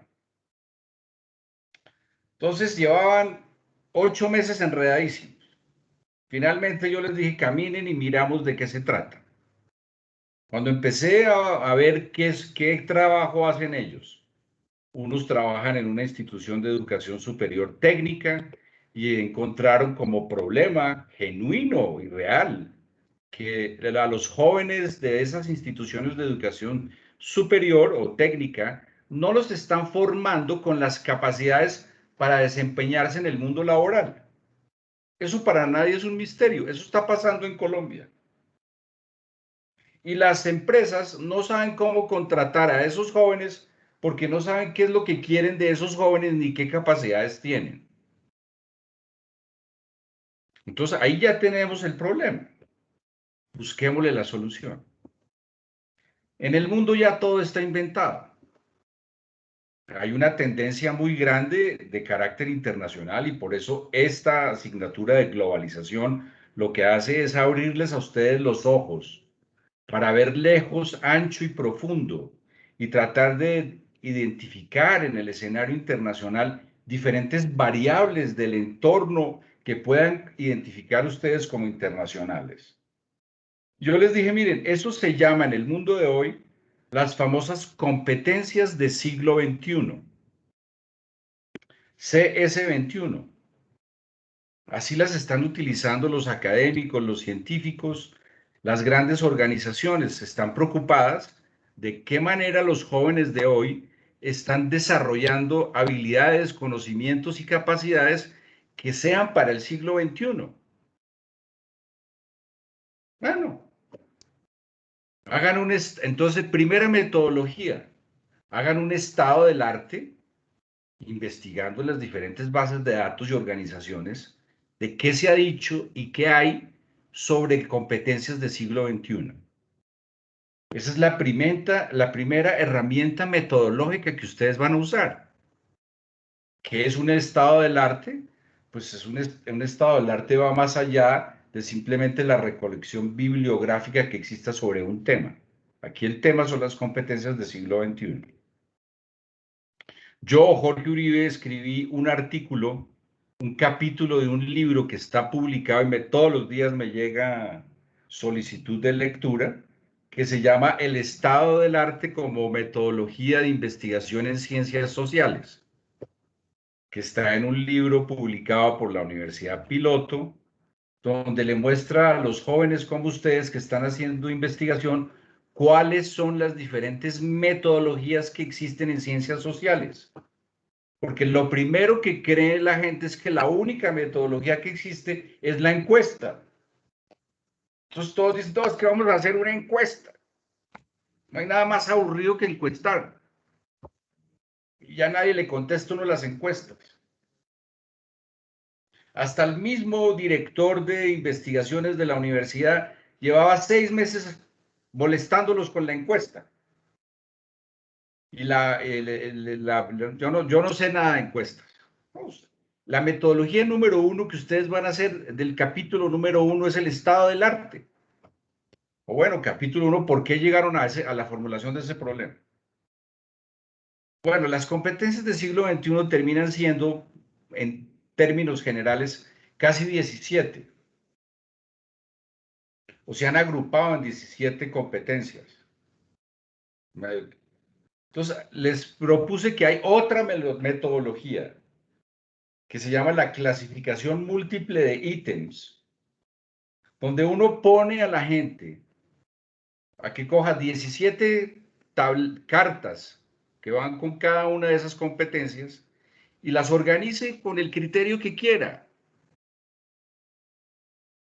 Entonces llevaban ocho meses enredadísimos. Finalmente yo les dije, caminen y miramos de qué se trata. Cuando empecé a, ver qué, es, qué trabajo hacen ellos, unos trabajan en una institución de educación superior técnica y encontraron como problema genuino y real que a los jóvenes de esas instituciones de educación superior o técnica no los están formando con las capacidades para desempeñarse en el mundo laboral. Eso para nadie es un misterio, eso está pasando en Colombia. Y las empresas no saben cómo contratar a esos jóvenes porque no saben qué es lo que quieren de esos jóvenes ni qué capacidades tienen. Entonces ahí ya tenemos el problema. Busquémosle la solución. En el mundo ya todo está inventado. Hay una tendencia muy grande de carácter internacional y por eso esta asignatura de globalización lo que hace es abrirles a ustedes los ojos para ver lejos, ancho y profundo y tratar de identificar en el escenario internacional diferentes variables del entorno que puedan identificar ustedes como internacionales. Yo les dije, miren, eso se llama en el mundo de hoy las famosas competencias de siglo XXI, CS21. Así las están utilizando los académicos, los científicos, las grandes organizaciones están preocupadas de qué manera los jóvenes de hoy están desarrollando habilidades, conocimientos y capacidades que sean para el siglo XXI. Bueno, hagan un, entonces, primera metodología, hagan un estado del arte, investigando las diferentes bases de datos y organizaciones, de qué se ha dicho y qué hay sobre competencias del siglo XXI. Esa es la, primera, herramienta metodológica que ustedes van a usar. ¿Qué es un estado del arte? Pues es un, estado del arte va más allá de simplemente la recolección bibliográfica que exista sobre un tema. Aquí el tema son las competencias del siglo XXI. Yo, Jorge Uribe, escribí un artículo, un capítulo de un libro que está publicado y me, todos los días me llega solicitud de lectura, que se llama El estado del arte como metodología de investigación en ciencias sociales, está en un libro publicado por la Universidad Piloto, donde le muestra a los jóvenes como ustedes que están haciendo investigación cuáles son las diferentes metodologías que existen en ciencias sociales. Porque lo primero que cree la gente es que la única metodología que existe es la encuesta. Entonces todos dicen, todos que vamos a hacer una encuesta. No hay nada más aburrido que encuestar. Ya nadie le contesta uno las encuestas. Hasta el mismo director de investigaciones de la universidad llevaba seis meses molestándolos con la encuesta. Y la, yo, no, yo no sé nada de encuestas. La metodología número uno que ustedes van a hacer del capítulo número uno es el estado del arte. O bueno, capítulo uno, ¿por qué llegaron a, ese, a la formulación de ese problema? Bueno, las competencias del siglo XXI terminan siendo, en términos generales, casi 17. O se han agrupado en 17 competencias. Entonces, les propuse que hay otra metodología que se llama la clasificación múltiple de ítems, donde uno pone a la gente a que coja 17 cartas que van con cada una de esas competencias y las organice con el criterio que quiera,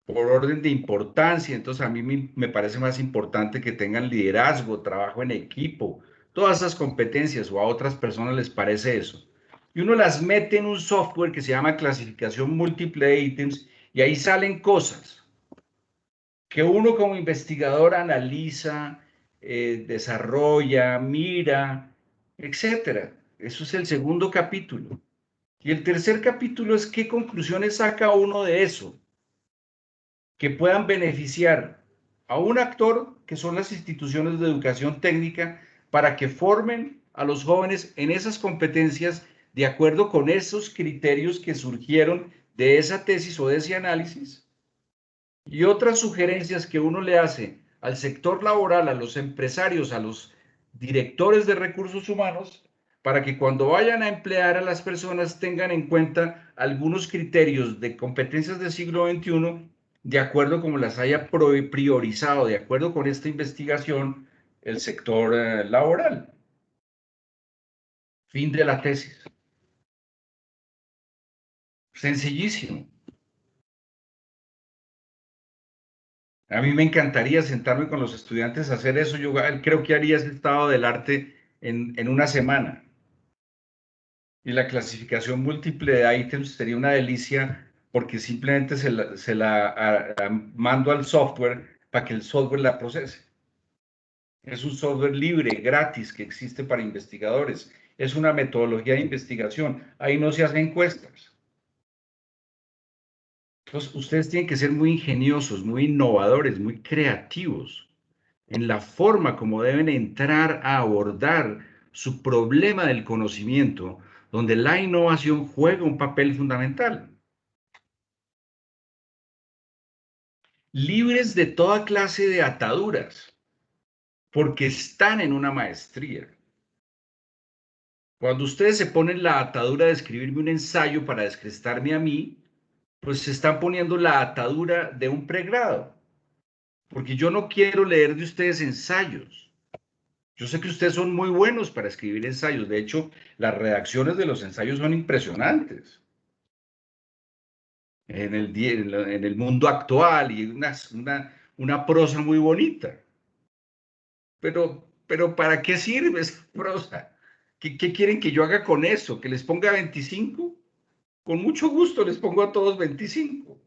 por orden de importancia. Entonces a mí me parece más importante que tengan liderazgo, trabajo en equipo, todas esas competencias o a otras personas les parece eso y uno las mete en un software que se llama clasificación múltiple de ítems y ahí salen cosas que uno como investigador analiza, eh, desarrolla, mira, etcétera. Eso es el segundo capítulo. Y el tercer capítulo es qué conclusiones saca uno de eso que puedan beneficiar a un actor, que son las instituciones de educación técnica, para que formen a los jóvenes en esas competencias de acuerdo con esos criterios que surgieron de esa tesis o de ese análisis y otras sugerencias que uno le hace al sector laboral, a los empresarios, a los directores de recursos humanos, para que cuando vayan a emplear a las personas tengan en cuenta algunos criterios de competencias del siglo XXI de acuerdo como las haya priorizado, de acuerdo con esta investigación, el sector eh, laboral. Fin de la tesis. Sencillísimo. A mí me encantaría sentarme con los estudiantes a hacer eso. Yo creo que haría ese estado del arte en, una semana. Y la clasificación múltiple de ítems sería una delicia porque simplemente se la, se la mando al software para que el software la procese. Es un software libre, gratis, que existe para investigadores. Es una metodología de investigación. Ahí no se hacen encuestas. Entonces, ustedes tienen que ser muy ingeniosos, muy innovadores, muy creativos en la forma como deben entrar a abordar su problema del conocimiento, donde la innovación juega un papel fundamental. libres de toda clase de ataduras, porque están en una maestría. Cuando ustedes se ponen la atadura de escribirme un ensayo para descrestarme a mí, pues se están poniendo la atadura de un pregrado, porque yo no quiero leer de ustedes ensayos. Yo sé que ustedes son muy buenos para escribir ensayos, de hecho, las redacciones de los ensayos son impresionantes en el, mundo actual y una, una, una prosa muy bonita. Pero, pero ¿para qué sirve esa prosa? ¿Qué, ¿Qué, quieren que yo haga con eso? ¿Que les ponga 25? Con mucho gusto les pongo a todos 25.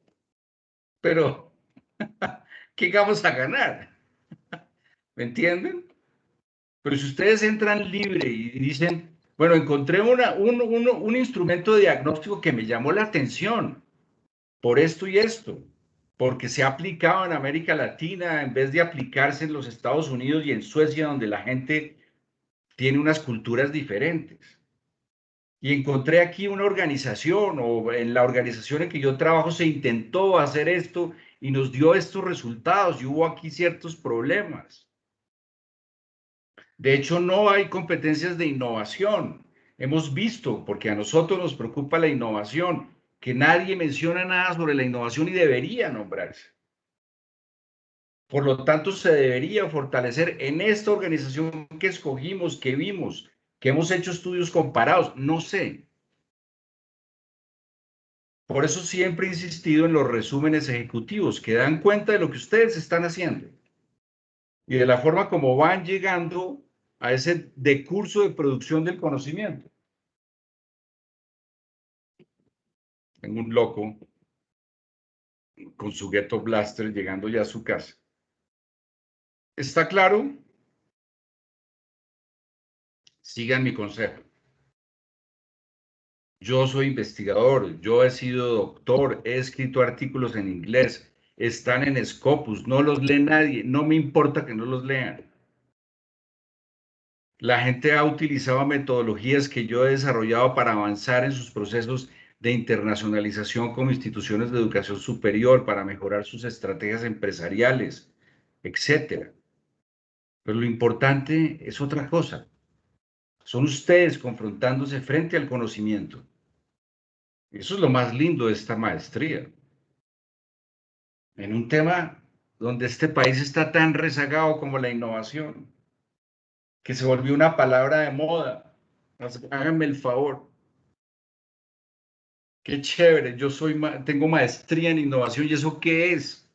Pero, ¿qué vamos a ganar? ¿Me entienden? Pero si ustedes entran libre y dicen, bueno, encontré una, un, un, un instrumento diagnóstico que me llamó la atención por esto y esto, porque se ha aplicado en América Latina en vez de aplicarse en los Estados Unidos y en Suecia, donde la gente tiene unas culturas diferentes. Y encontré aquí una organización, o en la organización en que yo trabajo se intentó hacer esto y nos dio estos resultados y hubo aquí ciertos problemas. De hecho, no hay competencias de innovación. Hemos visto, porque a nosotros nos preocupa la innovación, que nadie menciona nada sobre la innovación y debería nombrarse. Por lo tanto, se debería fortalecer en esta organización que escogimos, que vimos, que hemos hecho estudios comparados, no sé. Por eso siempre he insistido en los resúmenes ejecutivos que dan cuenta de lo que ustedes están haciendo y de la forma como van llegando a ese decurso de producción del conocimiento. Tengo un loco con su ghetto blaster llegando ya a su casa. ¿Está claro? Sigan mi consejo. Yo soy investigador, yo he sido doctor, he escrito artículos en inglés, están en Scopus, no los lee nadie, no me importa que no los lean. La gente ha utilizado metodologías que yo he desarrollado para avanzar en sus procesos de internacionalización como instituciones de educación superior para mejorar sus estrategias empresariales, etcétera. Pero lo importante es otra cosa. Son ustedes confrontándose frente al conocimiento. Eso es lo más lindo de esta maestría. En un tema donde este país está tan rezagado como la innovación, que se volvió una palabra de moda. Háganme el favor. Qué chévere, yo soy, tengo maestría en innovación y eso qué es?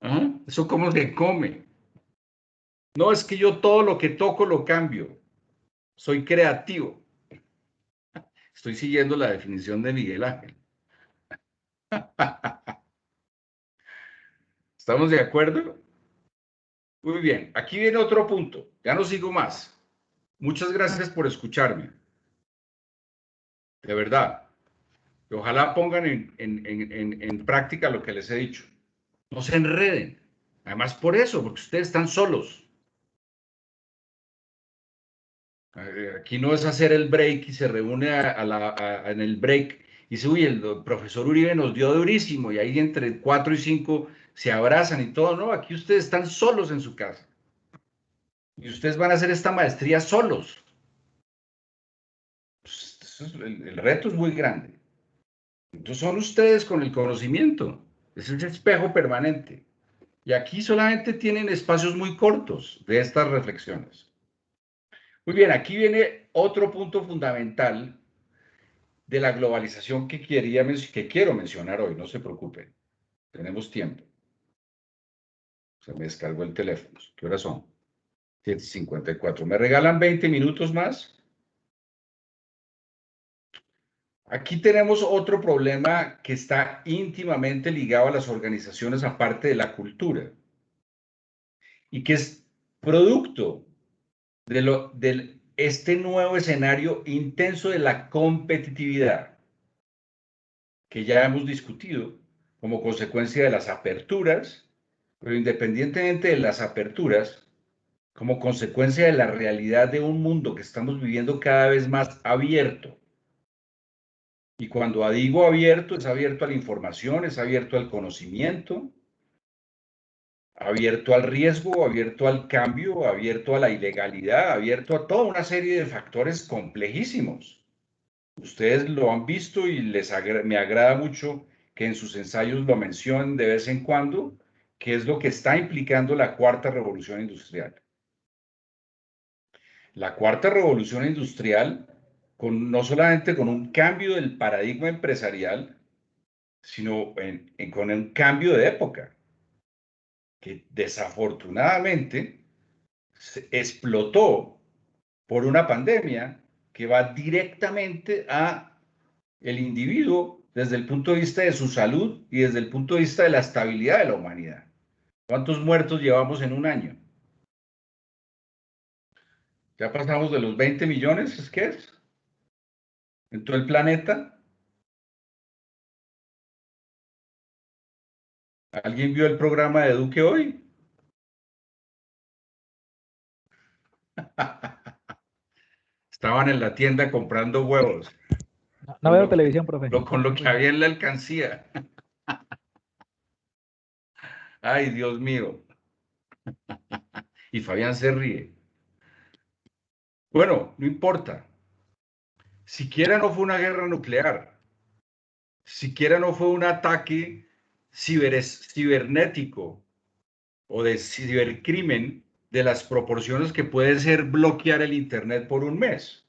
¿Ah? ¿Eso cómo se come? No, es que yo todo lo que toco lo cambio. Soy creativo. Estoy siguiendo la definición de Miguel Ángel. ¿Estamos de acuerdo? Muy bien, aquí viene otro punto. Ya no sigo más. Muchas gracias por escucharme de verdad. ojalá pongan en, práctica lo que les he dicho. No se enreden. Además por eso, porque ustedes están solos. Aquí no es hacer el break y se reúne en el break y dice, uy, el profesor Uribe nos dio durísimo y ahí entre cuatro y cinco se abrazan y todo. No, aquí ustedes están solos en su casa. Y ustedes van a hacer esta maestría solos el, reto es muy grande. Entonces son ustedes con el conocimiento. Es un espejo permanente. Y aquí solamente tienen espacios muy cortos de estas reflexiones. Muy bien, aquí viene otro punto fundamental de la globalización que, quiero mencionar hoy, no se preocupen, tenemos tiempo. Se me descargó el teléfono. ¿Qué horas son? 7.54. ¿Me regalan 20 minutos más? Aquí tenemos otro problema que está íntimamente ligado a las organizaciones aparte de la cultura y que es producto de, lo, de este nuevo escenario intenso de la competitividad que ya hemos discutido como consecuencia de las aperturas, pero independientemente de las aperturas, como consecuencia de la realidad de un mundo que estamos viviendo cada vez más abierto. Y cuando digo abierto, es abierto a la información, es abierto al conocimiento, abierto al riesgo, abierto al cambio, abierto a la ilegalidad, abierto a toda una serie de factores complejísimos. Ustedes lo han visto y les me agrada mucho que en sus ensayos lo mencionen de vez en cuando, que es lo que está implicando la cuarta revolución industrial. La cuarta revolución industrial, con, no solamente con un cambio del paradigma empresarial, sino con un cambio de época que desafortunadamente explotó por una pandemia que va directamente a el individuo desde el punto de vista de su salud y desde el punto de vista de la estabilidad de la humanidad. ¿Cuántos muertos llevamos en un año? Ya pasamos de los 20 millones, ¿es qué es? En todo el planeta. ¿Alguien vio el programa de Duque hoy? Estaban en la tienda comprando huevos. No, veo televisión, profe. con lo que había en la alcancía. Ay, Dios mío. Y Fabián se ríe. Bueno, no importa. Siquiera no fue una guerra nuclear. Siquiera no fue un ataque cibernético o de cibercrimen de las proporciones que puede ser bloquear el Internet por un mes,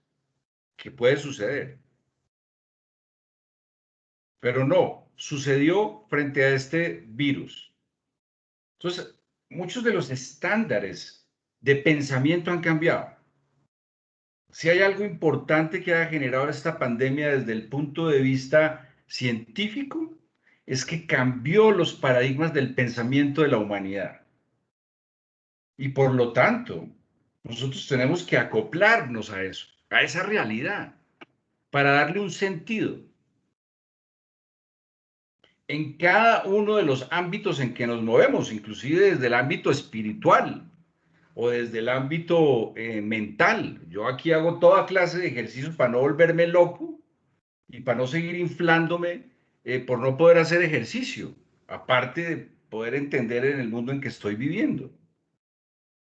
que puede suceder. Pero no, sucedió frente a este virus. Entonces, muchos de los estándares de pensamiento han cambiado. Si hay algo importante que ha generado esta pandemia desde el punto de vista científico, es que cambió los paradigmas del pensamiento de la humanidad. Y por lo tanto, nosotros tenemos que acoplarnos a eso, a esa realidad, para darle un sentido. En cada uno de los ámbitos en que nos movemos, inclusive desde el ámbito espiritual o desde el ámbito eh, mental. Yo aquí hago toda clase de ejercicios para no volverme loco y para no seguir inflándome eh, por no poder hacer ejercicio, aparte de poder entender en el mundo en que estoy viviendo.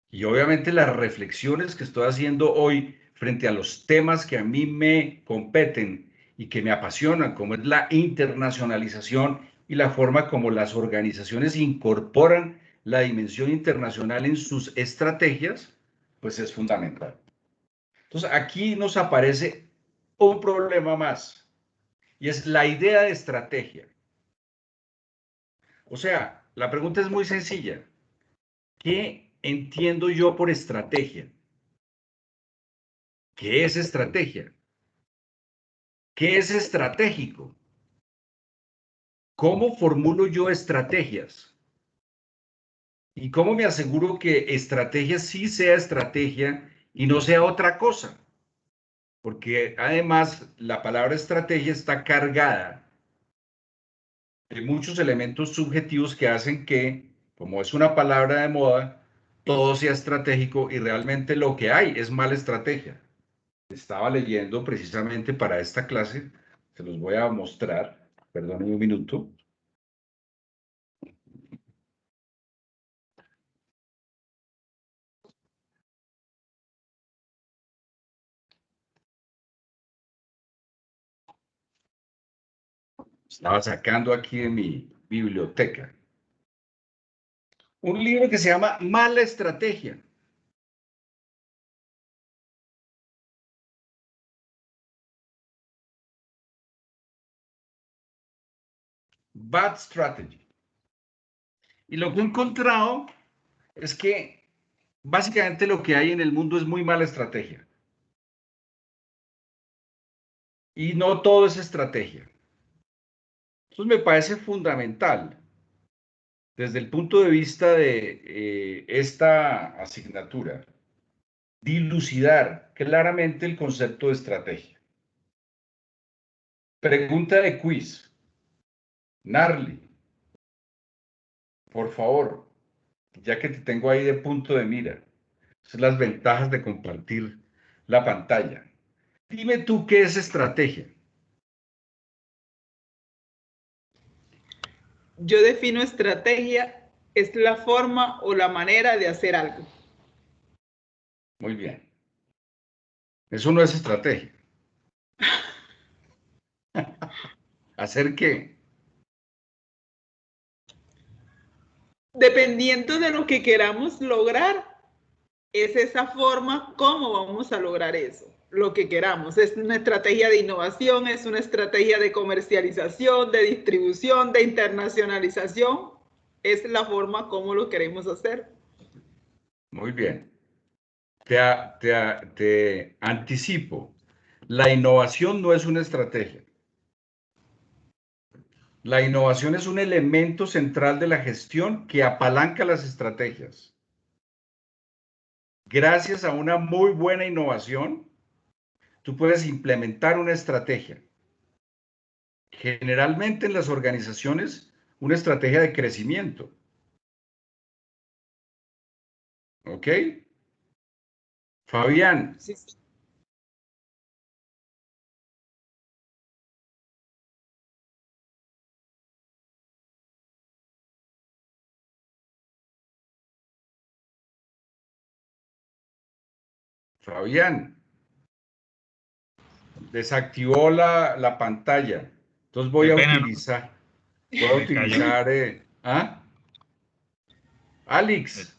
Y obviamente las reflexiones que estoy haciendo hoy frente a los temas que a mí me competen y que me apasionan, como es la internacionalización y la forma como las organizaciones incorporan la dimensión internacional en sus estrategias, pues es fundamental. Entonces aquí nos aparece un problema más y es la idea de estrategia. O sea, la pregunta es muy sencilla. ¿Qué entiendo yo por estrategia? ¿Qué es estrategia? ¿Qué es estratégico? ¿Cómo formulo yo estrategias? ¿Y cómo me aseguro que estrategia sí sea estrategia y no sea otra cosa? Porque además la palabra estrategia está cargada de muchos elementos subjetivos que hacen que, como es una palabra de moda, todo sea estratégico y realmente lo que hay es mala estrategia. Estaba leyendo precisamente para esta clase, se los voy a mostrar, perdónenme un minuto. Estaba sacando aquí de mi biblioteca. Un libro que se llama Mala Estrategia. Bad Strategy. Y lo que he encontrado es que básicamente lo que hay en el mundo es muy mala estrategia. Y no todo es estrategia. Entonces me parece fundamental desde el punto de vista de eh, esta asignatura, dilucidar claramente el concepto de estrategia. Pregunta de quiz. Narly, por favor, ya que te tengo ahí de punto de mira, son las ventajas de compartir la pantalla. Dime tú qué es estrategia. Yo defino estrategia, es la forma o la manera de hacer algo. Muy bien. Eso no es estrategia. ¿Hacer qué? dependiendo de lo que queramos lograr, es esa forma como vamos a lograr eso, lo que queramos. Es una estrategia de innovación, es una estrategia de comercialización, de distribución, de internacionalización. Es la forma como lo queremos hacer. Muy bien. Te, te, te anticipo. La innovación no es una estrategia. La innovación es un elemento central de la gestión que apalanca las estrategias. Gracias a una muy buena innovación, tú puedes implementar una estrategia. Generalmente en las organizaciones, una estrategia de crecimiento. ¿Ok? Fabián. Sí, sí. Fabián, desactivó la, la pantalla. Entonces voy a utilizar, voy a utilizar, eh, ¿ah? Alex.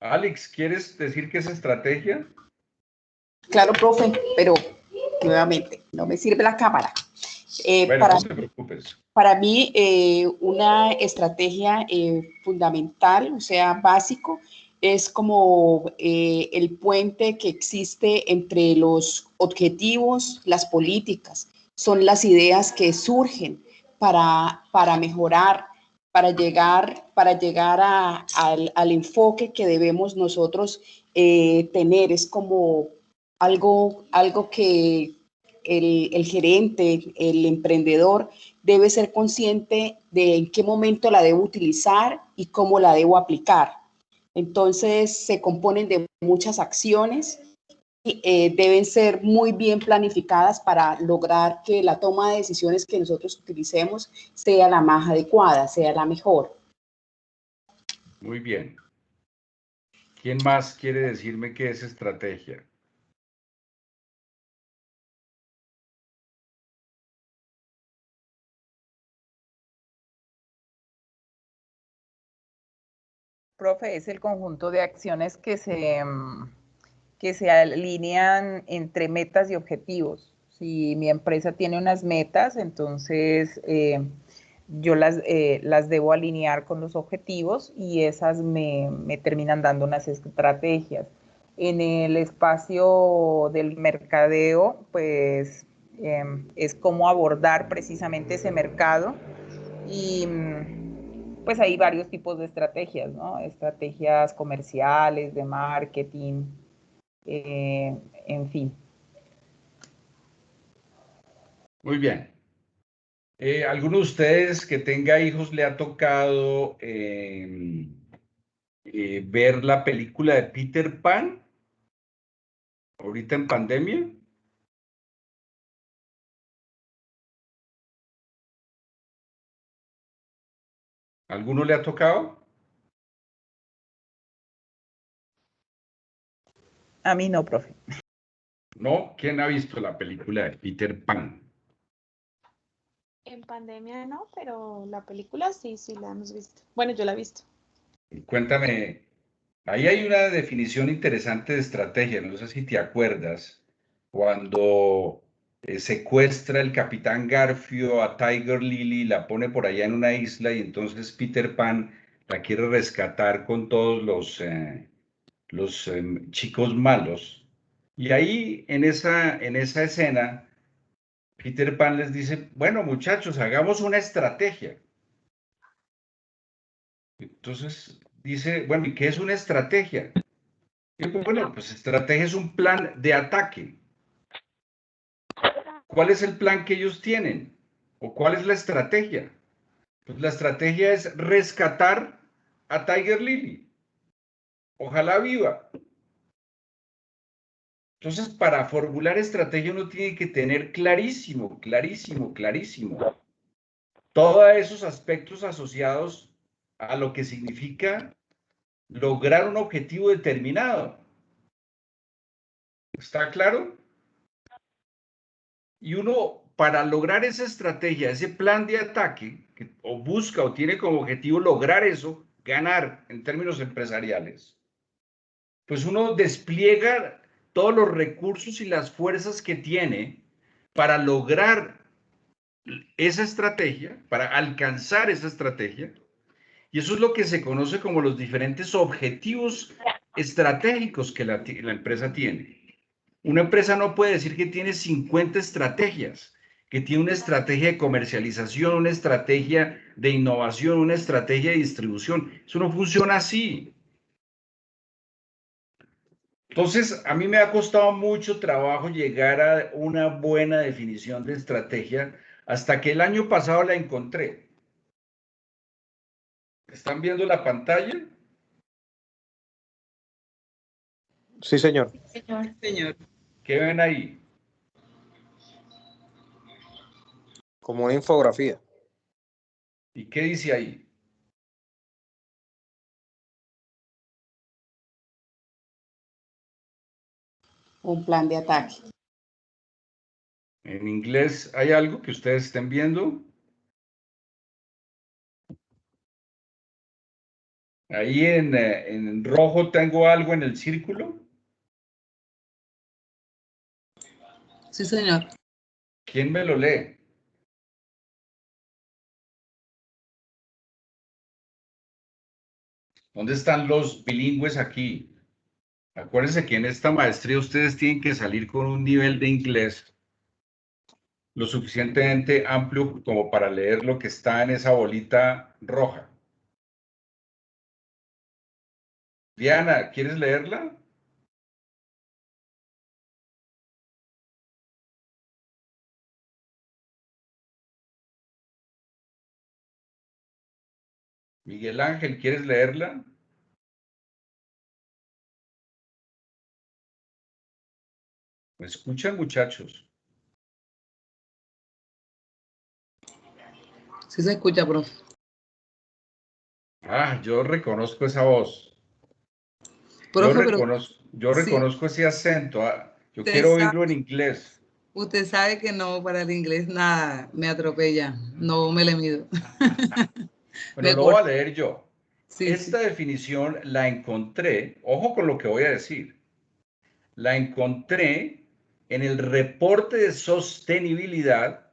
Alex, ¿quieres decir qué es estrategia? Claro, profe, pero nuevamente, no me sirve la cámara. Eh, para, no te preocupes. Para mí, eh, una estrategia eh, fundamental, o sea, básico, es como el puente que existe entre los objetivos, las políticas, son las ideas que surgen para, para mejorar, para llegar, para llegar a, al, enfoque que debemos nosotros tener. Es como algo, algo que, el, gerente, el emprendedor, debe ser consciente de en qué momento la debo utilizar y cómo la debo aplicar. Entonces, se componen de muchas acciones y eh, deben ser muy bien planificadas para lograr que la toma de decisiones que nosotros utilicemos sea la más adecuada, sea la mejor. Muy bien. ¿Quién más quiere decirme qué es estrategia? Profe, es el conjunto de acciones que se, mm, que se alinean entre metas y objetivos. Si mi empresa tiene unas metas, entonces eh, yo las, eh, las debo alinear con los objetivos y esas me, me terminan dando unas estrategias. En el espacio del mercadeo, pues em, es cómo abordar precisamente ese mercado y mm, pues hay varios tipos de estrategias, ¿no? Estrategias comerciales, de marketing, eh, en fin. Muy bien. Eh, ¿Alguno de ustedes que tenga hijos le ha tocado em, eh, ver la película de Peter Pan? Ahorita en pandemia. ¿Alguno le ha tocado? A mí no, profe. ¿No? ¿Quién ha visto la película de Peter Pan? En pandemia no, pero la película sí, sí la hemos visto. Bueno, yo la he visto. Cuéntame, ahí hay una definición interesante de estrategia, no sé si te acuerdas, cuando eh, secuestra el capitán Garfio a Tiger Lily, la pone por allá en una isla y entonces Peter Pan la quiere rescatar con todos los, eh, los em, chicos malos. Y ahí en esa, en esa escena, Peter Pan les dice, bueno muchachos, hagamos una estrategia. Entonces dice, bueno, ¿y qué es una estrategia? Y bueno, pues estrategia es un plan de ataque. ¿Cuál es el plan que ellos tienen? ¿O cuál es la estrategia? Pues la estrategia es rescatar a Tiger Lily. Ojalá viva. Entonces, para formular estrategia uno tiene que tener clarísimo, clarísimo, clarísimo todos esos aspectos asociados a lo que significa lograr un objetivo determinado. ¿Está claro? Y uno, para lograr esa estrategia, ese plan de ataque, que o busca o tiene como objetivo lograr eso, ganar en términos empresariales, pues uno despliega todos los recursos y las fuerzas que tiene para lograr esa estrategia, para alcanzar esa estrategia. Y eso es lo que se conoce como los diferentes objetivos estratégicos que la empresa tiene. Una empresa no puede decir que tiene 50 estrategias, que tiene una estrategia de comercialización, una estrategia de innovación, una estrategia de distribución. Eso no funciona así. Entonces, a mí me ha costado mucho trabajo llegar a una buena definición de estrategia hasta que el año pasado la encontré. ¿Están viendo la pantalla? Sí, señor. Señor. señor. ¿Qué ven ahí? Como una infografía. ¿Y qué dice ahí? Un plan de ataque. En inglés, ¿hay algo que ustedes estén viendo? Ahí en, eh, en rojo tengo algo en el círculo. Sí, señor. ¿Quién me lo lee? ¿Dónde están los bilingües aquí? Acuérdense que en esta maestría ustedes tienen que salir con un nivel de inglés lo suficientemente amplio como para leer lo que está en esa bolita roja. Diana, ¿quieres leerla? Miguel Ángel, ¿quieres leerla? ¿Me escuchan, muchachos? Sí se escucha, profe. Ah, yo reconozco esa voz. yo reconozco, yo reconozco ese acento. Ah, yo quiero oírlo en inglés. Usted sabe que no, para el inglés nada me atropella. No me le mido. Bueno, lo voy a leer yo. Esta definición la encontré, ojo con lo que voy a decir, la encontré en el reporte de sostenibilidad,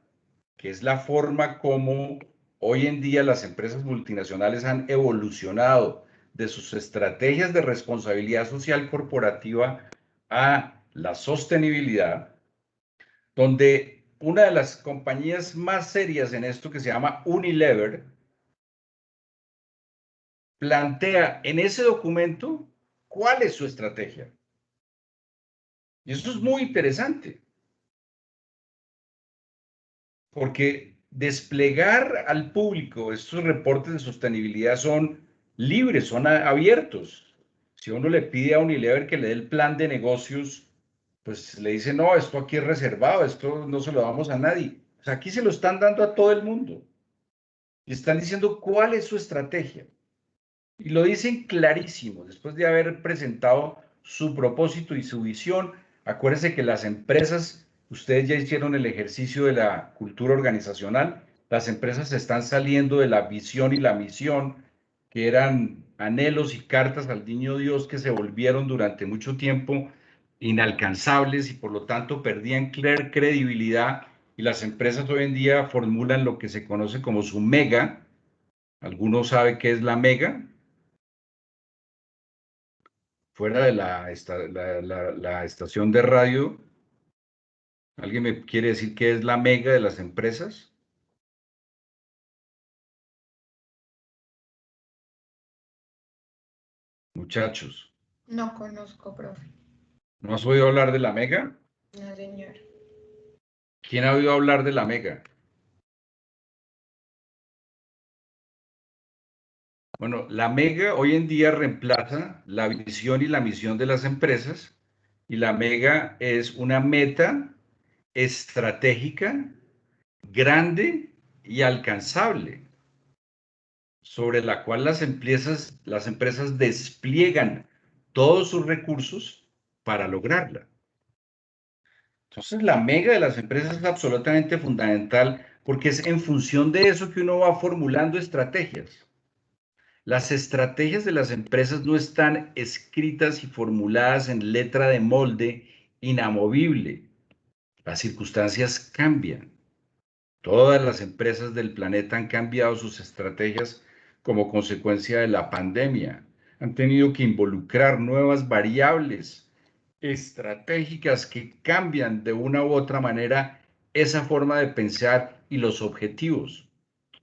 que es la forma como hoy en día las empresas multinacionales han evolucionado de sus estrategias de responsabilidad social corporativa a la sostenibilidad, donde una de las compañías más serias en esto que se llama Unilever, plantea en ese documento cuál es su estrategia. Y eso es muy interesante. Porque desplegar al público estos reportes de sostenibilidad son libres, son abiertos. Si uno le pide a Unilever que le dé el plan de negocios, pues le dice, no, esto aquí es reservado, esto no se lo damos a nadie. O sea, aquí se lo están dando a todo el mundo. Y están diciendo cuál es su estrategia. Y lo dicen clarísimo, después de haber presentado su propósito y su visión, Acuérdense que las empresas, ustedes ya hicieron el ejercicio de la cultura organizacional, las empresas están saliendo de la visión y la misión, que eran anhelos y cartas al niño Dios que se volvieron durante mucho tiempo inalcanzables y por lo tanto perdían credibilidad y las empresas hoy en día formulan lo que se conoce como su mega. ¿Alguno sabe qué es la mega? Fuera de la, la estación de radio, ¿alguien me quiere decir qué es la mega de las empresas? Muchachos. No conozco, profe. ¿No has oído hablar de la mega? No, señor. ¿Quién ha oído hablar de la mega? Bueno, la mega hoy en día reemplaza la visión y la misión de las empresas y la mega es una meta estratégica, grande y alcanzable sobre la cual las empresas, las empresas despliegan todos sus recursos para lograrla. Entonces, la mega de las empresas es absolutamente fundamental porque es en función de eso que uno va formulando estrategias. Las estrategias de las empresas no están escritas y formuladas en letra de molde inamovible. Las circunstancias cambian. Todas las empresas del planeta han cambiado sus estrategias como consecuencia de la pandemia. Han tenido que involucrar nuevas variables estratégicas que cambian de una u otra manera esa forma de pensar y los objetivos.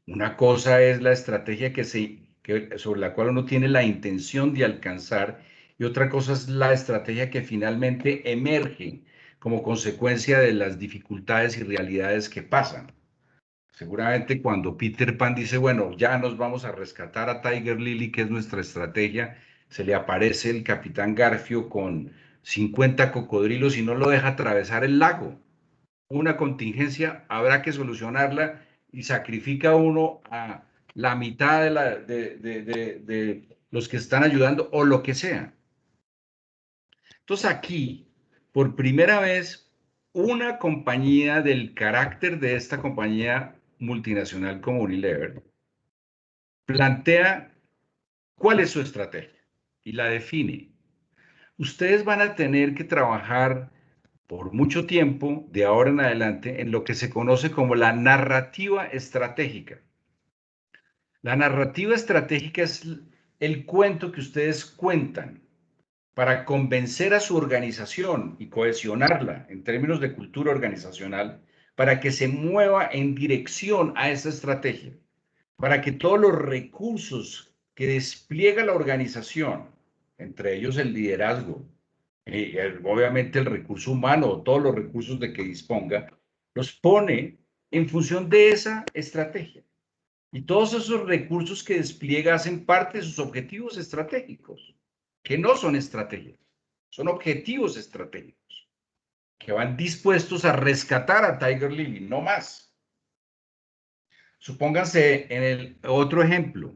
Una cosa es la estrategia que se, sobre la cual uno tiene la intención de alcanzar y otra cosa es la estrategia que finalmente emerge como consecuencia de las dificultades y realidades que pasan. Seguramente cuando Peter Pan dice, bueno, ya nos vamos a rescatar a Tiger Lily, que es nuestra estrategia, se le aparece el capitán Garfio con 50 cocodrilos y no lo deja atravesar el lago. Una contingencia habrá que solucionarla y sacrifica uno a la mitad de, la, de, los que están ayudando o lo que sea. Entonces aquí, por primera vez, una compañía del carácter de esta compañía multinacional como Unilever plantea cuál es su estrategia y la define. Ustedes van a tener que trabajar por mucho tiempo, de ahora en adelante, en lo que se conoce como la narrativa estratégica. La narrativa estratégica es el cuento que ustedes cuentan para convencer a su organización y cohesionarla en términos de cultura organizacional para que se mueva en dirección a esa estrategia, para que todos los recursos que despliega la organización, entre ellos el liderazgo, y obviamente el recurso humano, todos los recursos de que disponga, los pone en función de esa estrategia. Y todos esos recursos que despliega hacen parte de sus objetivos estratégicos, que no son estrategias, son objetivos estratégicos que van dispuestos a rescatar a Tiger Lily, no más. Supónganse en el otro ejemplo,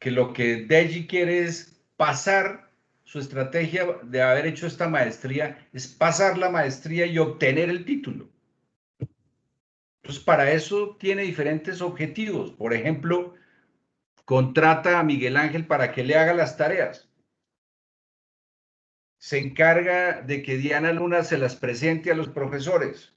que lo que Deji quiere es pasar su estrategia de haber hecho esta maestría, es pasar la maestría y obtener el título. Entonces, para eso tiene diferentes objetivos. Por ejemplo, contrata a Miguel Ángel para que le haga las tareas se encarga de que Diana Luna se las presente a los profesores.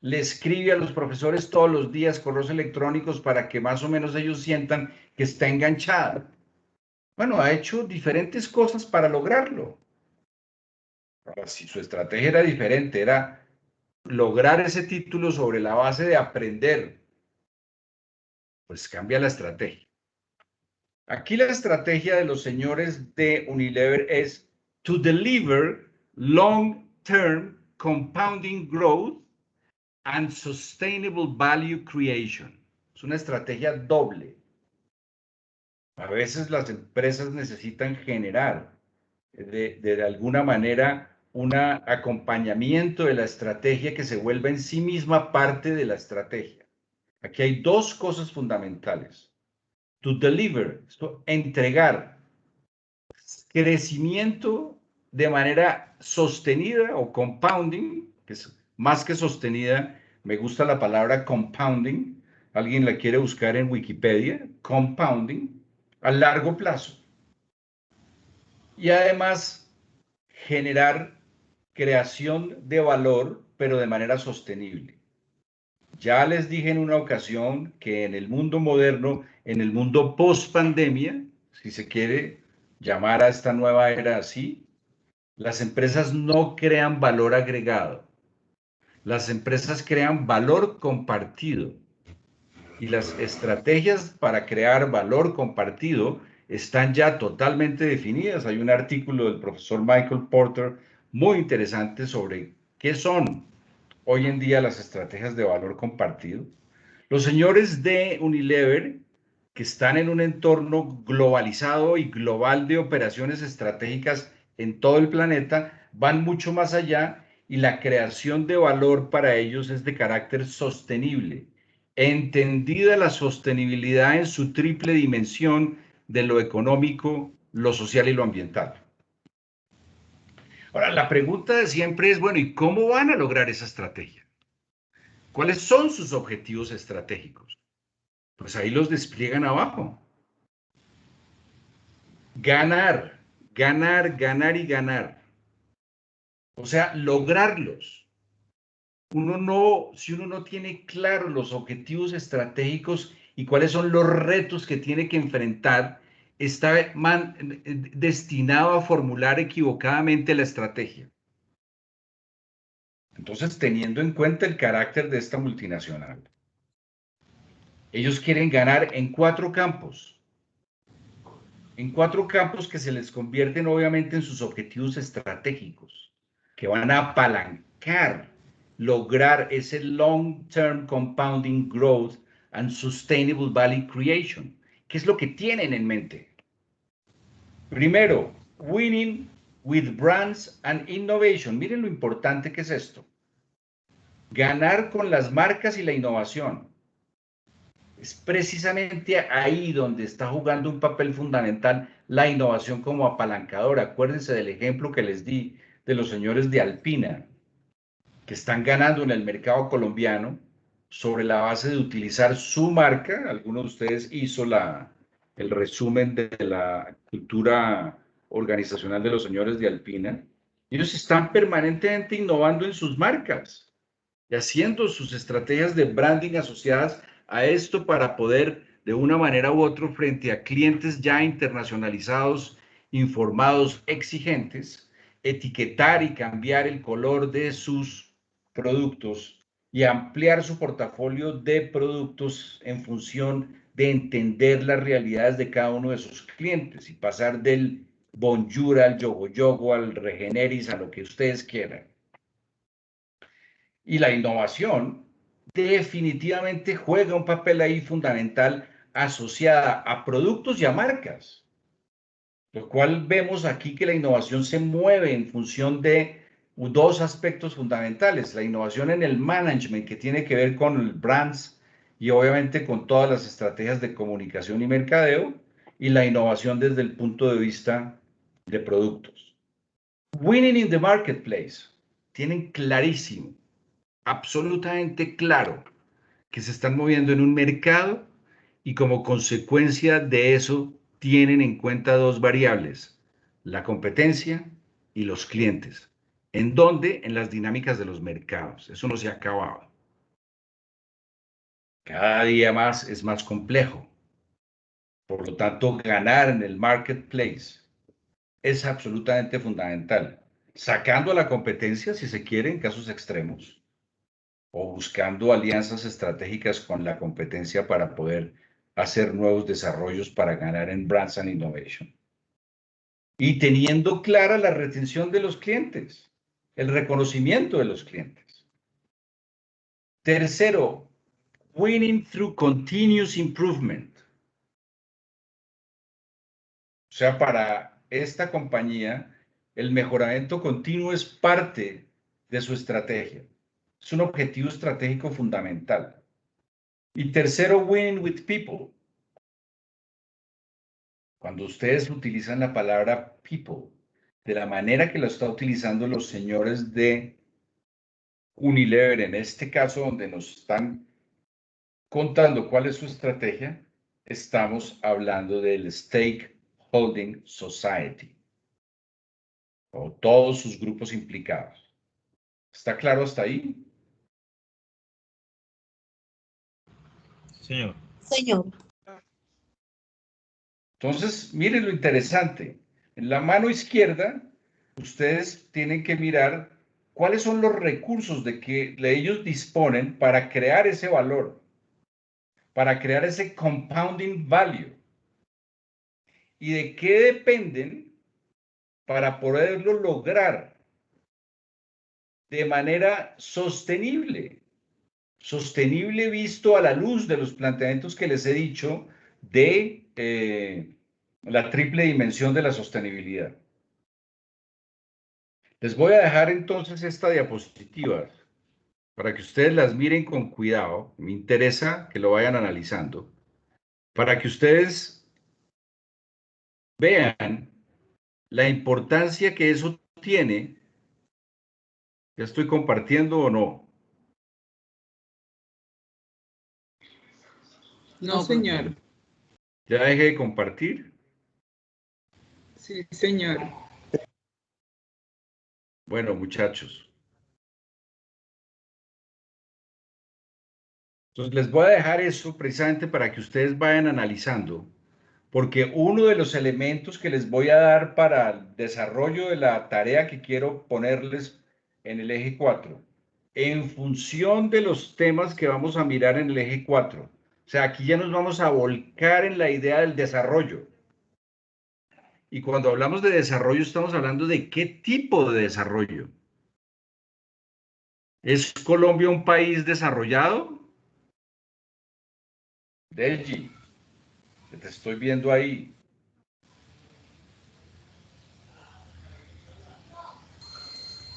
Le escribe a los profesores todos los días correos electrónicos para que más o menos ellos sientan que está enganchada. Bueno, ha hecho diferentes cosas para lograrlo. Ahora, si su estrategia era diferente, era lograr ese título sobre la base de aprender, pues cambia la estrategia. Aquí la estrategia de los señores de Unilever es to deliver long-term compounding growth and sustainable value creation. Es una estrategia doble. A veces las empresas necesitan generar de, de, alguna manera un acompañamiento de la estrategia que se vuelva en sí misma parte de la estrategia. Aquí hay dos cosas fundamentales. To deliver, esto, entregar crecimiento de manera sostenida o compounding, que es más que sostenida, me gusta la palabra compounding, alguien la quiere buscar en Wikipedia, compounding, a largo plazo. Y además generar creación de valor, pero de manera sostenible. Ya les dije en una ocasión que en el mundo moderno, en el mundo post pandemia, si se quiere llamar a esta nueva era así, las empresas no crean valor agregado. Las empresas crean valor compartido. Y las estrategias para crear valor compartido están ya totalmente definidas. Hay un artículo del profesor Michael Porter muy interesante sobre qué son hoy en día las estrategias de valor compartido. Los señores de Unilever, que están en un entorno globalizado y global de operaciones estratégicas en todo el planeta, van mucho más allá y la creación de valor para ellos es de carácter sostenible. Entendida la sostenibilidad en su triple dimensión de lo económico, lo social y lo ambiental. Ahora, la pregunta siempre es, bueno, ¿y cómo van a lograr esa estrategia? ¿Cuáles son sus objetivos estratégicos? Pues ahí los despliegan abajo. Ganar, ganar, ganar y ganar. O sea, lograrlos. Uno no, si uno no tiene claro los objetivos estratégicos y cuáles son los retos que tiene que enfrentar, está destinado a formular equivocadamente la estrategia. Entonces, teniendo en cuenta el carácter de esta multinacional, ellos quieren ganar en cuatro campos. En cuatro campos que se les convierten obviamente en sus objetivos estratégicos, que van a apalancar, lograr ese long-term compounding growth and sustainable value creation ¿Qué es lo que tienen en mente? Primero, winning with brands and innovation. Miren lo importante que es esto. Ganar con las marcas y la innovación. Es precisamente ahí donde está jugando un papel fundamental la innovación como apalancadora. Acuérdense del ejemplo que les di de los señores de Alpina, que están ganando en el mercado colombiano sobre la base de utilizar su marca. Alguno de ustedes hizo la, el resumen de la cultura organizacional de los señores de Alpina. Ellos están permanentemente innovando en sus marcas y haciendo sus estrategias de branding asociadas a esto para poder, de una manera u otra, frente a clientes ya internacionalizados, informados, exigentes, etiquetar y cambiar el color de sus productos y ampliar su portafolio de productos en función de entender las realidades de cada uno de sus clientes y pasar del bonjour al yogo yogo, al regeneris, a lo que ustedes quieran. Y la innovación definitivamente juega un papel ahí fundamental asociada a productos y a marcas, lo cual vemos aquí que la innovación se mueve en función de dos aspectos fundamentales. La innovación en el management, que tiene que ver con el brands y obviamente con todas las estrategias de comunicación y mercadeo, y la innovación desde el punto de vista de productos. Winning in the marketplace. Tienen clarísimo, absolutamente claro, que se están moviendo en un mercado y como consecuencia de eso tienen en cuenta dos variables, la competencia y los clientes. ¿En dónde? En las dinámicas de los mercados. Eso no se ha acabado. Cada día más es más complejo. Por lo tanto, ganar en el marketplace es absolutamente fundamental. Sacando a la competencia, si se quiere, en casos extremos, o buscando alianzas estratégicas con la competencia para poder hacer nuevos desarrollos para ganar en Brands and Innovation. Y teniendo clara la retención de los clientes el reconocimiento de los clientes. Tercero, winning through continuous improvement. O sea, para esta compañía, el mejoramiento continuo es parte de su estrategia. Es un objetivo estratégico fundamental. Y tercero, winning with people. Cuando ustedes utilizan la palabra people, de la manera que lo está utilizando los señores de Unilever, en este caso donde nos están contando cuál es su estrategia, estamos hablando del Stakeholding Society o todos sus grupos implicados. ¿Está claro hasta ahí? Señor. Señor. Entonces, miren lo interesante. En la mano izquierda, ustedes tienen que mirar cuáles son los recursos de que ellos disponen para crear ese valor, para crear ese compounding value. ¿Y de qué dependen para poderlo lograr de manera sostenible? Sostenible visto a la luz de los planteamientos que les he dicho de eh, la triple dimensión de la sostenibilidad. Les voy a dejar entonces esta diapositiva para que ustedes las miren con cuidado. Me interesa que lo vayan analizando. Para que ustedes vean la importancia que eso tiene. ¿Ya estoy compartiendo o no? No, señor. ¿Ya dejé de compartir? Sí, señor. Bueno, muchachos. Entonces les voy a dejar eso precisamente para que ustedes vayan analizando, porque uno de los elementos que les voy a dar para el desarrollo de la tarea que quiero ponerles en el eje 4, en función de los temas que vamos a mirar en el eje 4. O sea, aquí ya nos vamos a volcar en la idea del desarrollo. Y cuando hablamos de desarrollo, estamos hablando de qué tipo de desarrollo. ¿Es Colombia un país desarrollado? Delgi, te estoy viendo ahí.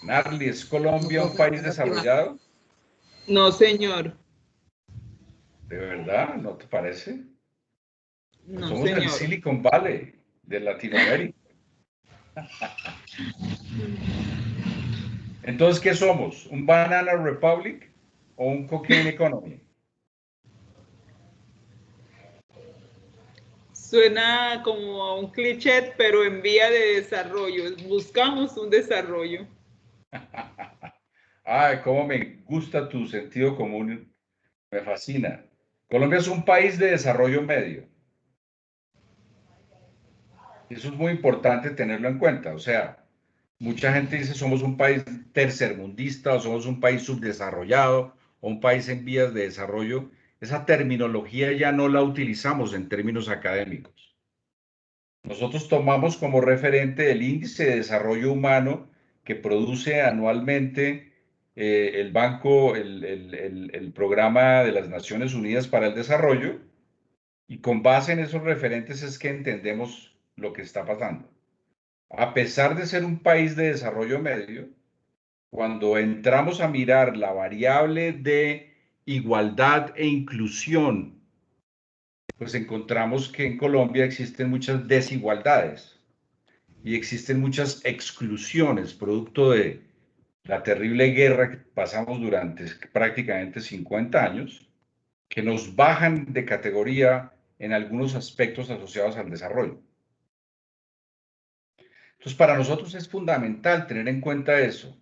Narli, ¿es Colombia un país desarrollado? No, señor. ¿De verdad? ¿No te parece? No, Somos señor. del Silicon Valley de Latinoamérica. Entonces, ¿qué somos? ¿Un Banana Republic o un Cocaine Economy? Suena como a un cliché, pero en vía de desarrollo. Buscamos un desarrollo. Ay, cómo me gusta tu sentido común. Me fascina. Colombia es un país de desarrollo medio. Eso es muy importante tenerlo en cuenta. O sea, mucha gente dice somos un país tercermundista o somos un país subdesarrollado o un país en vías de desarrollo. Esa terminología ya no la utilizamos en términos académicos. Nosotros tomamos como referente el índice de desarrollo humano que produce anualmente eh, el Banco, el, el, el Programa de las Naciones Unidas para el Desarrollo, y con base en esos referentes es que entendemos lo que está pasando. A pesar de ser un país de desarrollo medio, cuando entramos a mirar la variable de igualdad e inclusión, pues encontramos que en Colombia existen muchas desigualdades y existen muchas exclusiones, producto de la terrible guerra que pasamos durante prácticamente 50 años, que nos bajan de categoría en algunos aspectos asociados al desarrollo. Entonces, para nosotros es fundamental tener en cuenta eso,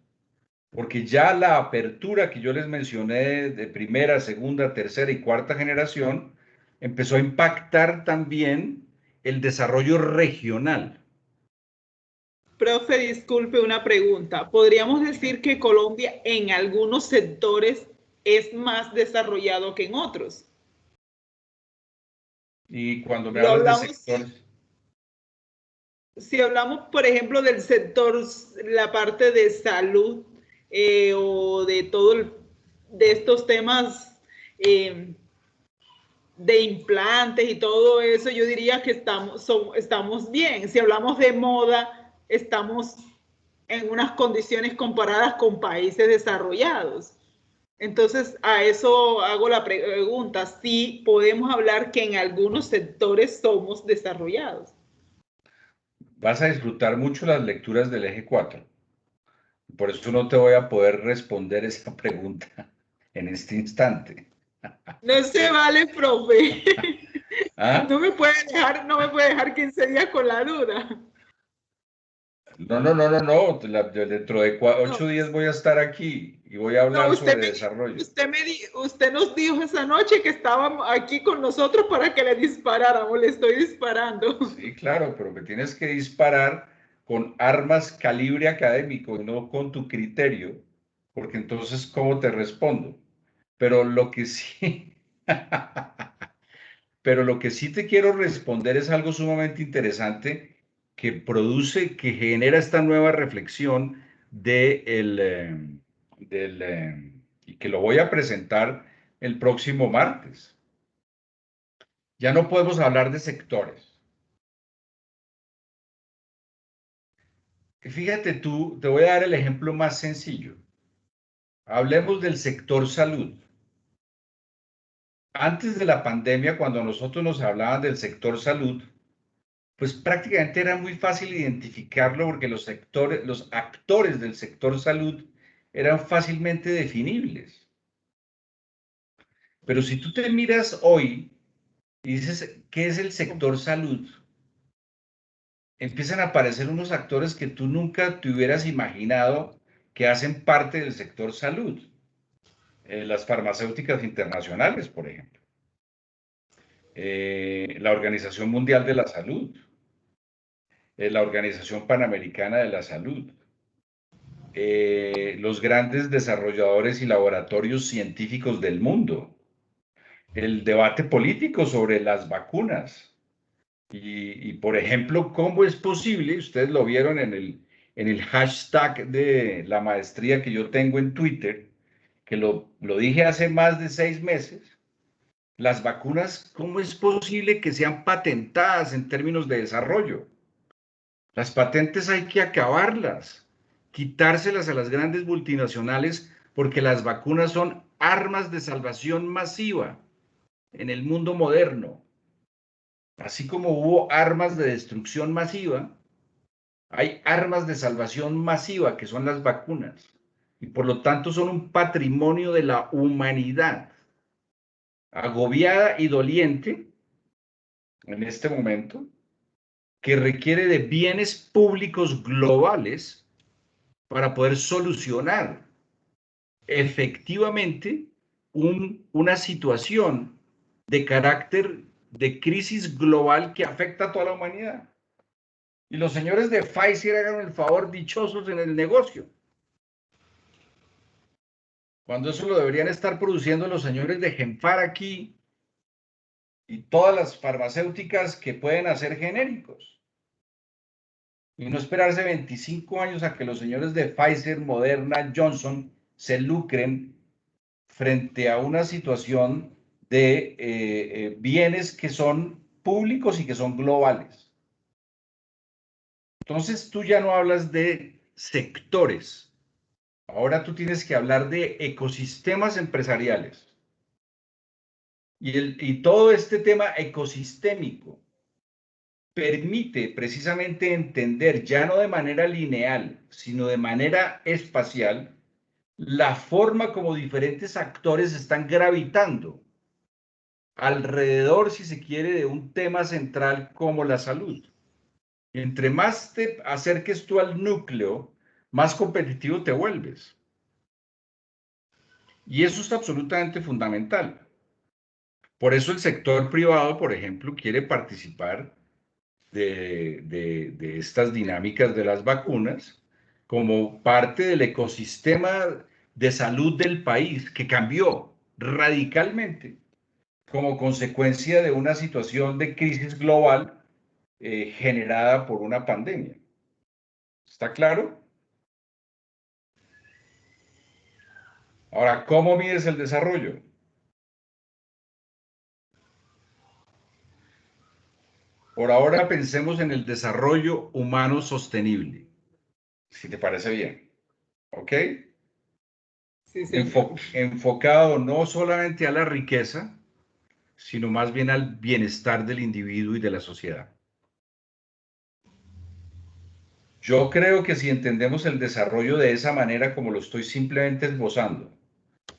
porque ya la apertura que yo les mencioné de primera, segunda, tercera y cuarta generación empezó a impactar también el desarrollo regional. Profe, disculpe una pregunta. ¿Podríamos decir que Colombia en algunos sectores es más desarrollado que en otros? Y cuando me hablas de sectores si hablamos, por ejemplo, del sector, la parte de salud eh, o de todo, el, de estos temas eh, de implantes y todo eso, yo diría que estamos, son, estamos bien. Si hablamos de moda, estamos en unas condiciones comparadas con países desarrollados. Entonces, a eso hago la pregunta, si podemos hablar que en algunos sectores somos desarrollados. Vas a disfrutar mucho las lecturas del eje 4. Por eso no te voy a poder responder esa pregunta en este instante. No se vale, profe. ¿Ah? No me puede dejar, no me puede dejar 15 días con la duda. No, no, no, no, no. dentro de ocho días voy a estar aquí y voy a hablar sobre desarrollo. Usted, me usted nos dijo esa noche que estaba aquí con nosotros para que le disparáramos. Le estoy disparando. Sí, claro, pero me tienes que disparar con armas calibre académico y no con tu criterio, porque entonces, ¿cómo te respondo? Pero lo que sí, pero lo que sí te quiero responder es algo sumamente interesante produce, que genera esta nueva reflexión de el, eh, del, eh, y que lo voy a presentar el próximo martes. Ya no podemos hablar de sectores. Fíjate tú, te voy a dar el ejemplo más sencillo. Hablemos del sector salud. Antes de la pandemia, cuando nosotros nos hablaban del sector salud, pues prácticamente era muy fácil identificarlo porque los, sectores, los actores del sector salud eran fácilmente definibles. Pero si tú te miras hoy y dices, ¿qué es el sector salud? Empiezan a aparecer unos actores que tú nunca te hubieras imaginado que hacen parte del sector salud. Eh, las farmacéuticas internacionales, por ejemplo. Eh, la Organización Mundial de la Salud, eh, la Organización Panamericana de la Salud, eh, los grandes desarrolladores y laboratorios científicos del mundo, el debate político sobre las vacunas. Y, por ejemplo, ¿cómo es posible? Ustedes lo vieron en el, en el hashtag de la maestría que yo tengo en Twitter, que lo, lo dije hace más de seis meses. Las vacunas, ¿cómo es posible que sean patentadas en términos de desarrollo? Las patentes hay que acabarlas quitárselas a las grandes multinacionales porque las vacunas son armas de salvación masiva en el mundo moderno. Así como hubo armas de destrucción masiva, hay armas de salvación masiva que son las vacunas y por lo tanto son un patrimonio de la humanidad agobiada y doliente en este momento que requiere de bienes públicos globales para poder solucionar efectivamente una situación de carácter de crisis global que afecta a toda la humanidad. Y los señores de Pfizer hagan el favor dichosos en el negocio. Cuando eso lo deberían estar produciendo los señores de Genfar aquí y todas las farmacéuticas que pueden hacer genéricos y no esperarse 25 años a que los señores de Pfizer, Moderna, Johnson se lucren frente a una situación de eh, eh, bienes que son públicos y que son globales. Entonces tú ya no hablas de sectores, ahora tú tienes que hablar de ecosistemas empresariales. Y, el, y todo este tema ecosistémico permite precisamente entender, ya no de manera lineal, sino de manera espacial, la forma como diferentes actores están gravitando alrededor, si se quiere, de un tema central como la salud. Entre más te acerques tú al núcleo, más competitivo te vuelves. Y eso es absolutamente fundamental. Por eso el sector privado, por ejemplo, quiere participar de, estas dinámicas de las vacunas como parte del ecosistema de salud del país que cambió radicalmente como consecuencia de una situación de crisis global eh, generada por una pandemia. ¿Está claro? Ahora, ¿cómo mides el desarrollo? Por ahora pensemos en el desarrollo humano sostenible, si te parece bien. ¿Ok? Sí, sí. enfocado no solamente a la riqueza, sino más bien al bienestar del individuo y de la sociedad. Yo creo que si entendemos el desarrollo de esa manera como lo estoy simplemente esbozando,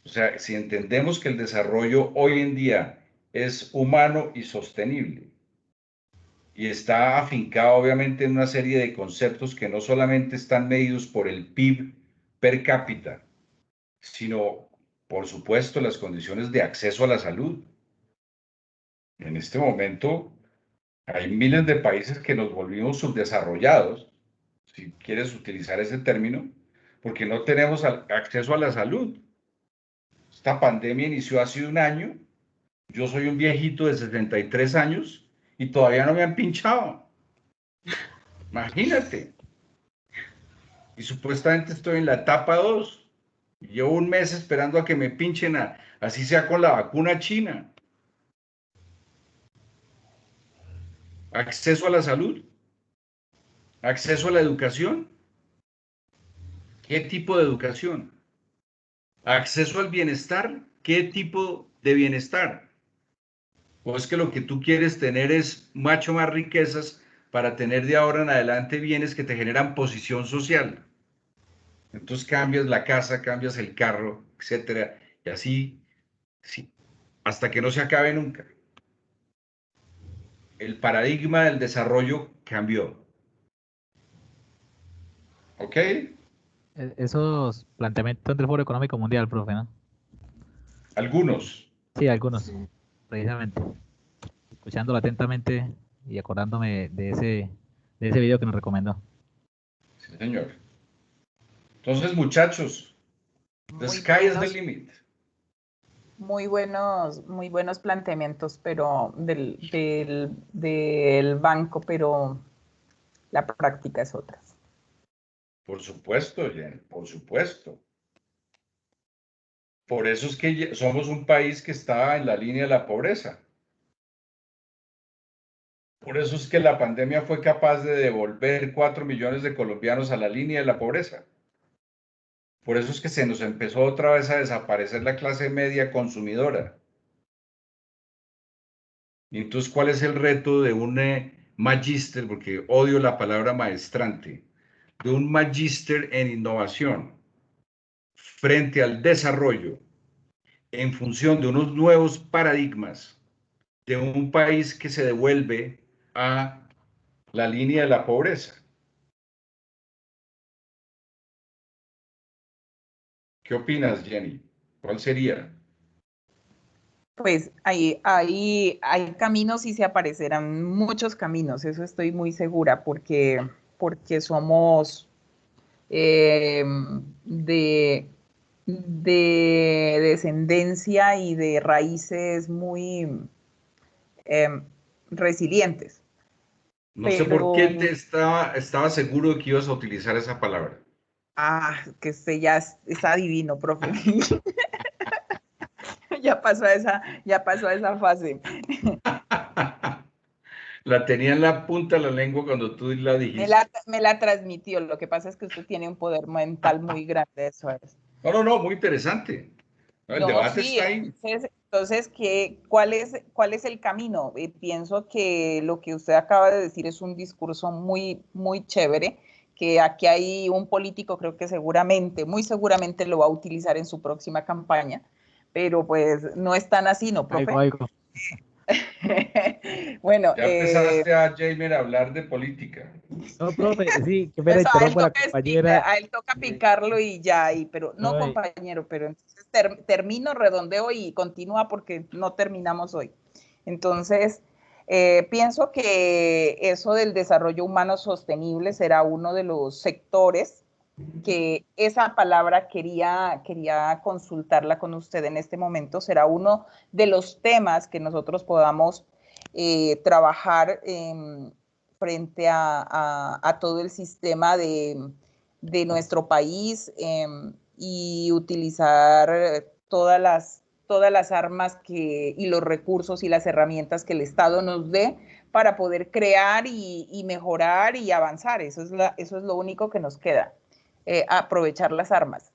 o sea, si entendemos que el desarrollo hoy en día es humano y sostenible, y está afincado obviamente en una serie de conceptos que no solamente están medidos por el PIB per cápita, sino, por supuesto, las condiciones de acceso a la salud. En este momento hay miles de países que nos volvimos subdesarrollados, si quieres utilizar ese término, porque no tenemos acceso a la salud. Esta pandemia inició hace un año. Yo soy un viejito de 63 años y todavía no me han pinchado. Imagínate. Y supuestamente estoy en la etapa 2. Llevo un mes esperando a que me pinchen, así sea con la vacuna china. Acceso a la salud. Acceso a la educación. ¿Qué tipo de educación? Acceso al bienestar. ¿Qué tipo de bienestar? O es que lo que tú quieres tener es macho más riquezas para tener de ahora en adelante bienes que te generan posición social. Entonces cambias la casa, cambias el carro, etcétera, y así, sí, hasta que no se acabe nunca. El paradigma del desarrollo cambió. ¿Ok? E-, esos planteamientos del Foro Económico Mundial, profe, ¿no? Algunos. Sí, algunos precisamente, escuchándolo atentamente y acordándome de ese, de ese video que nos recomendó. Sí, señor. Entonces, muchachos, the sky is the limit. Muy buenos, muy buenos planteamientos, pero del, del, del banco, pero la práctica es otra. Por supuesto, Jen, por supuesto. Por eso es que somos un país que está en la línea de la pobreza. Por eso es que la pandemia fue capaz de devolver cuatro millones de colombianos a la línea de la pobreza. Por eso es que se nos empezó otra vez a desaparecer la clase media consumidora. Y entonces, ¿cuál es el reto de un eh, magíster? Porque odio la palabra maestrante. De un magíster en innovación frente al desarrollo en función de unos nuevos paradigmas de un país que se devuelve a la línea de la pobreza. ¿Qué opinas, Jenny? ¿Cuál sería? Pues ahí, ahí hay caminos y se aparecerán muchos caminos, eso estoy muy segura, porque, porque somos eh, de de descendencia y de raíces muy em, resilientes. No sé por qué te estaba, estaba seguro de que ibas a utilizar esa palabra. Ah, que se ya está divino, profe. ya pasó a esa, ya pasó a esa fase. la tenía en la punta de la lengua cuando tú la dijiste. Me la, me la transmitió. Lo que pasa es que usted tiene un poder mental muy grande, eso es. No, no, no, muy interesante. El debate está ahí. Entonces, ¿qué, cuál, es, ¿cuál es el camino? Eh, pienso que lo que usted acaba de decir es un discurso muy, muy chévere, que aquí hay un político, creo que seguramente, muy seguramente lo va a utilizar en su próxima campaña, pero pues no es tan así, ¿no, profe? bueno, ya empezaste eh, a Jamer a hablar de política. No, profe, sí, que me pues a, él la compañera. a él toca picarlo y ya, y, pero no, compañero, pero entonces termino, redondeo y continúa porque no terminamos hoy. Entonces, eh, pienso que eso del desarrollo humano sostenible será uno de los sectores que esa palabra quería, quería consultarla con usted en este momento. Será uno de los temas que nosotros podamos eh, trabajar frente a, todo el sistema de, nuestro país em, y utilizar todas las, todas las armas que, y los recursos y las herramientas que el Estado nos dé para poder crear y, mejorar y avanzar. Eso es, eso es lo único que nos queda. Eh, aprovechar las armas.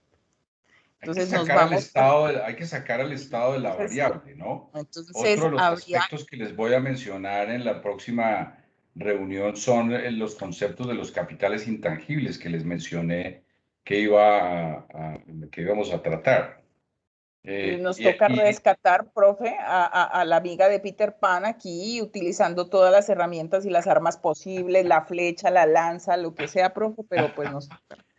Entonces hay que, sacar estado hay que sacar al estado de la variable, ¿no? Entonces, Otro de los aspectos que les voy a mencionar en la próxima reunión son eh, los conceptos de los capitales intangibles que les mencioné que, iba a, que íbamos a tratar. Eh, Nos toca rescatar, profe, a, la amiga de Peter Pan aquí, utilizando todas las herramientas y las armas posibles, la flecha, la lanza, lo que sea, profe, pero pues nos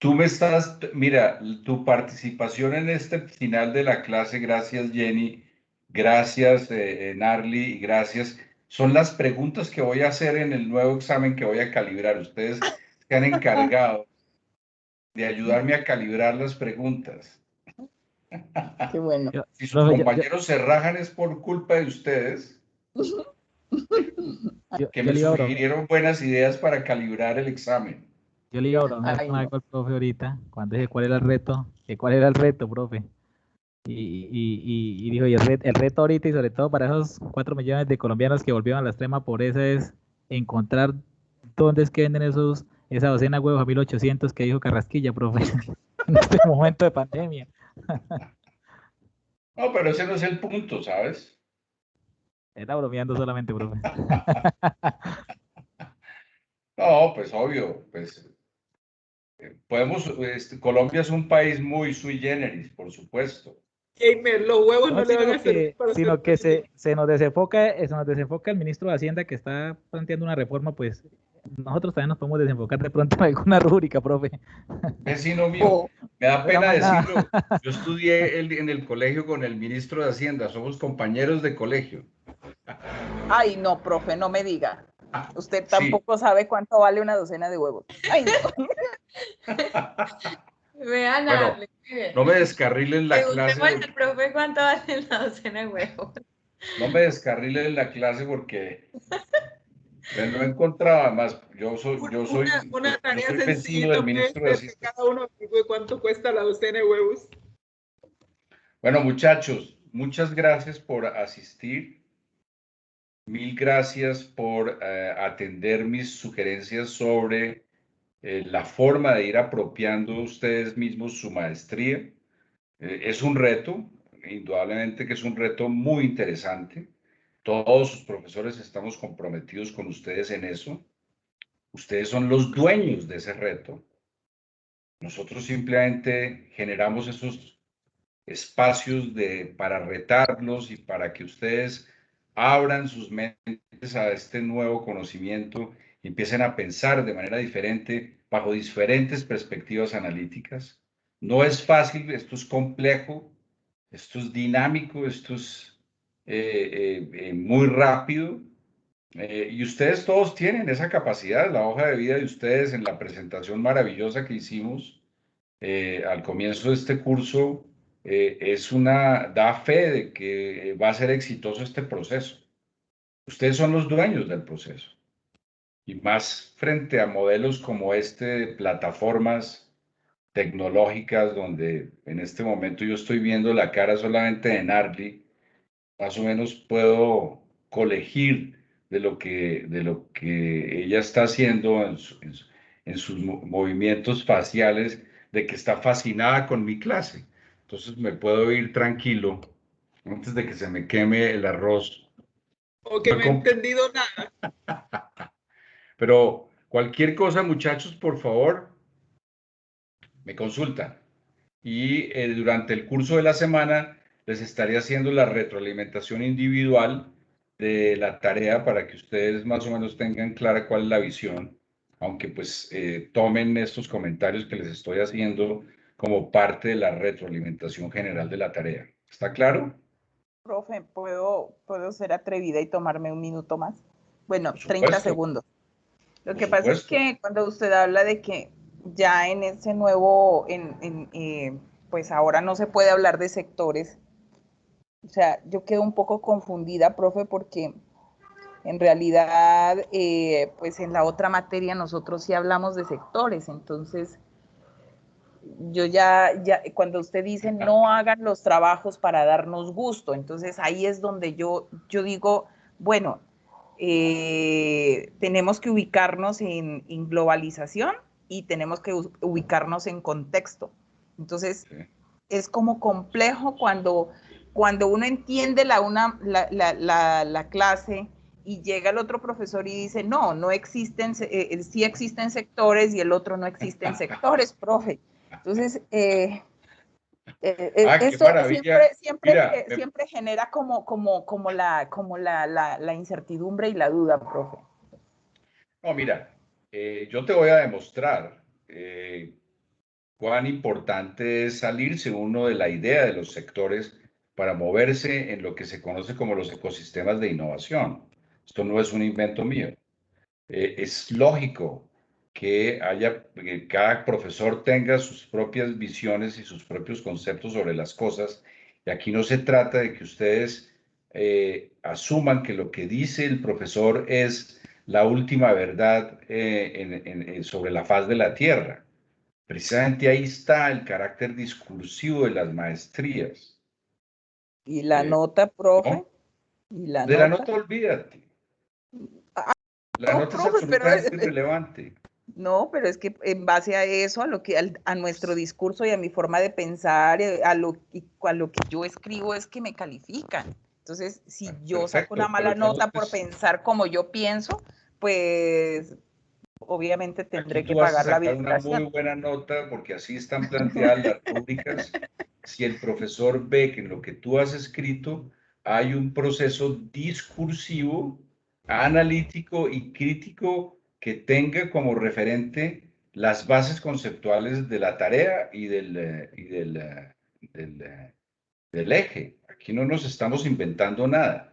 Tú me estás, mira, tu participación en este final de la clase, gracias Jenny, gracias eh, Narly y gracias, son las preguntas que voy a hacer en el nuevo examen que voy a calibrar. Ustedes se han encargado de ayudarme a calibrar las preguntas. Qué bueno. Si sus compañeros se rajan es por culpa de ustedes. que me sugirieron buenas ideas para calibrar el examen. Yo le iba a bromear con algo al profe ahorita, cuando dije cuál era el reto, que cuál era el reto, profe. Y, y, y, dijo, y el, reto, ahorita y sobre todo para esos cuatro millones de colombianos que volvieron a la extrema pobreza es encontrar dónde es que venden esos, esa docena de huevos a 1800 que dijo Carrasquilla, profe, en este momento de pandemia. No, pero ese no es el punto, ¿sabes? Está bromeando solamente, profe. no, pues obvio, pues podemos, este, Colombia es un país muy sui generis, por supuesto. Gamer, los huevos no, le van a hacer. sino que se, se, nos desenfoca, eh, se nos desenfoca el ministro de Hacienda que está planteando una reforma, pues nosotros también nos podemos desenfocar de pronto en alguna rúbrica, profe. Vecino mío, oh. me da pena decirlo. Yo estudié en el colegio con el ministro de Hacienda, somos compañeros de colegio. Ay, no, profe, no me diga. Usted tampoco sabe cuánto vale una docena de huevos. Ay, no. Vean, no me descarrilen la clase. al profe cuánto vale la docena de huevos. No me descarrilen la clase porque no encontraba más. Yo soy, yo soy, una, tarea sencilla del ministro de Cada uno cuánto cuesta la docena de huevos. Bueno, muchachos, muchas gracias por asistir. Mil gracias por eh, atender mis sugerencias sobre eh, la forma de ir apropiando ustedes mismos su maestría. Eh, es un reto, indudablemente que es un reto muy interesante. Todos sus profesores estamos comprometidos con ustedes en eso. Ustedes son los dueños de ese reto. Nosotros simplemente generamos esos espacios de, para retarlos y para que ustedes abran sus mentes a este nuevo conocimiento empiecen a pensar de manera diferente bajo diferentes perspectivas analíticas. No es fácil, esto es complejo, esto es dinámico, esto es eh, eh, eh, muy rápido. y ustedes todos tienen esa capacidad, la hoja de vida de ustedes en la presentación maravillosa que hicimos al comienzo de este curso es una, da fe de que va a ser exitoso este proceso. Ustedes son los dueños del proceso. Y más frente a modelos como este de plataformas tecnológicas donde en este momento yo estoy viendo la cara solamente de Narly más o menos puedo colegir de lo que, de lo que ella está haciendo en, en, sus movimientos faciales, de que está fascinada con mi clase. Entonces me puedo ir tranquilo antes de que se me queme el arroz. O que no he entendido nada. Pero cualquier cosa, muchachos, por favor, me consultan. Y eh, durante el curso de la semana les estaría haciendo la retroalimentación individual de la tarea para que ustedes más o menos tengan clara cuál es la visión, aunque pues eh, tomen estos comentarios que les estoy haciendo como parte de la retroalimentación general de la tarea. ¿Está claro? Profe, ¿puedo, puedo ser atrevida y tomarme un minuto más? Bueno, 30 segundos. Lo que pasa es que cuando usted habla de que ya en ese nuevo, en, eh, pues ahora no se puede hablar de sectores, o sea, yo quedo un poco confundida, profe, porque en realidad, eh, pues en la otra materia nosotros sí hablamos de sectores, entonces yo ya, ya, cuando usted dice no hagan los trabajos para darnos gusto, entonces ahí es donde yo, yo digo, bueno, eh, tenemos que ubicarnos en, globalización y tenemos que ubicarnos en contexto. Entonces, es como complejo cuando cuando uno entiende la, una, la, la, la, clase y llega el otro profesor y dice, no, no existen, eh, eh, sí existen sectores y el otro no existen sectores, profe. Entonces, eh, eh ah, esto siempre, siempre, siempre, genera como, como, como, la, como la, la, la, incertidumbre y la duda, profe. No, mira, yo te voy a demostrar cuán importante es salirse uno de la idea de los sectores para moverse en lo que se conoce como los ecosistemas de innovación. Esto no es un invento mío. Eh, es lógico que haya, que cada profesor tenga sus propias visiones y sus propios conceptos sobre las cosas. Y aquí no se trata de que ustedes eh, asuman que lo que dice el profesor es la última verdad eh, sobre la faz de la tierra. Precisamente ahí está el carácter discursivo de las maestrías. ¿Y la nota, profe? ¿Y la de la nota olvídate. La nota es absolutamente irrelevante. No, pero es que en base a eso, a lo que a, nuestro discurso y a mi forma de pensar, eh, a lo, a lo que yo escribo es que me califican. Entonces, si ah, yo saco una mala nota por pensar como yo pienso, pues obviamente tendré que pagar la habilitación. Una muy buena nota porque así están planteadas las públicas. si el profesor ve que en lo que tú has escrito hay un proceso discursivo analítico y crítico que tenga como referente las bases conceptuales de la tarea y del, eh, y del, eh, eh, del, eje. Aquí no nos estamos inventando nada.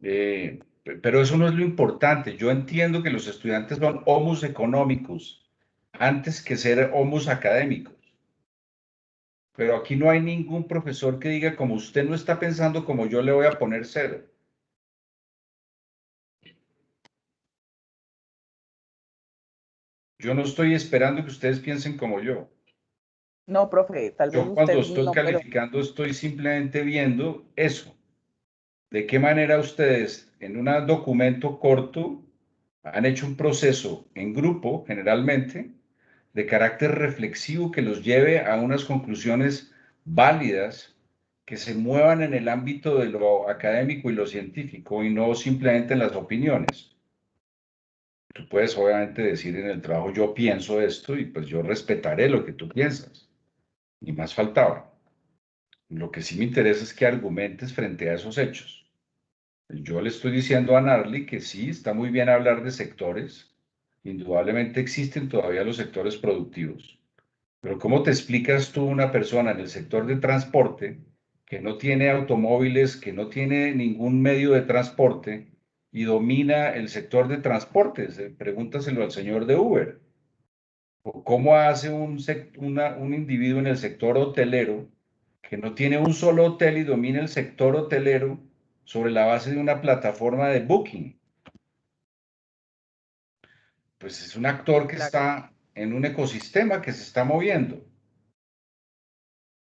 pero eso no es lo importante. Yo entiendo que los estudiantes son homus económicos antes que ser homus académicos. Pero aquí no hay ningún profesor que diga, como usted no está pensando como yo le voy a poner cero. Yo no estoy esperando que ustedes piensen como yo. No, profe, tal vez. Yo cuando estoy calificando estoy simplemente viendo eso. De qué manera ustedes en un documento corto han hecho un proceso en grupo, generalmente, de carácter reflexivo que los lleve a unas conclusiones válidas que se muevan en el ámbito de lo académico y lo científico y no simplemente en las opiniones. Tú puedes obviamente decir en el trabajo, yo pienso esto y pues yo respetaré lo que tú piensas. Ni más faltaba. Lo que sí me interesa es que argumentes frente a esos hechos. Yo le estoy diciendo a Narly que sí, está muy bien hablar de sectores. Indudablemente existen todavía los sectores productivos. Pero ¿cómo te explicas tú una persona en el sector de transporte que no tiene automóviles, que no tiene ningún medio de transporte, y domina el sector de transportes. Eh, pregúntaselo al señor de Uber. ¿Cómo hace un, un individuo en el sector hotelero que no tiene un solo hotel y domina el sector hotelero sobre la base de una plataforma de booking? Pues es un actor que está en un ecosistema que se está moviendo.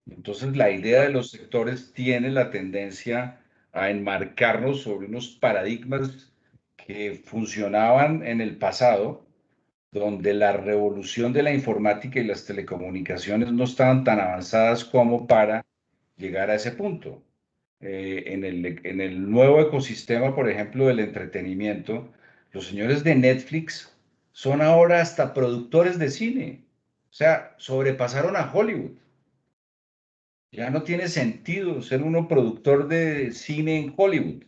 Entonces la idea de los sectores tiene la tendencia a enmarcarnos sobre unos paradigmas que funcionaban en el pasado, donde la revolución de la informática y las telecomunicaciones no estaban tan avanzadas como para llegar a ese punto. Eh, en, el, en el nuevo ecosistema, por ejemplo, del entretenimiento, los señores de Netflix son ahora hasta productores de cine. O sea, sobrepasaron a Hollywood. Ya no tiene sentido ser uno productor de cine en Hollywood.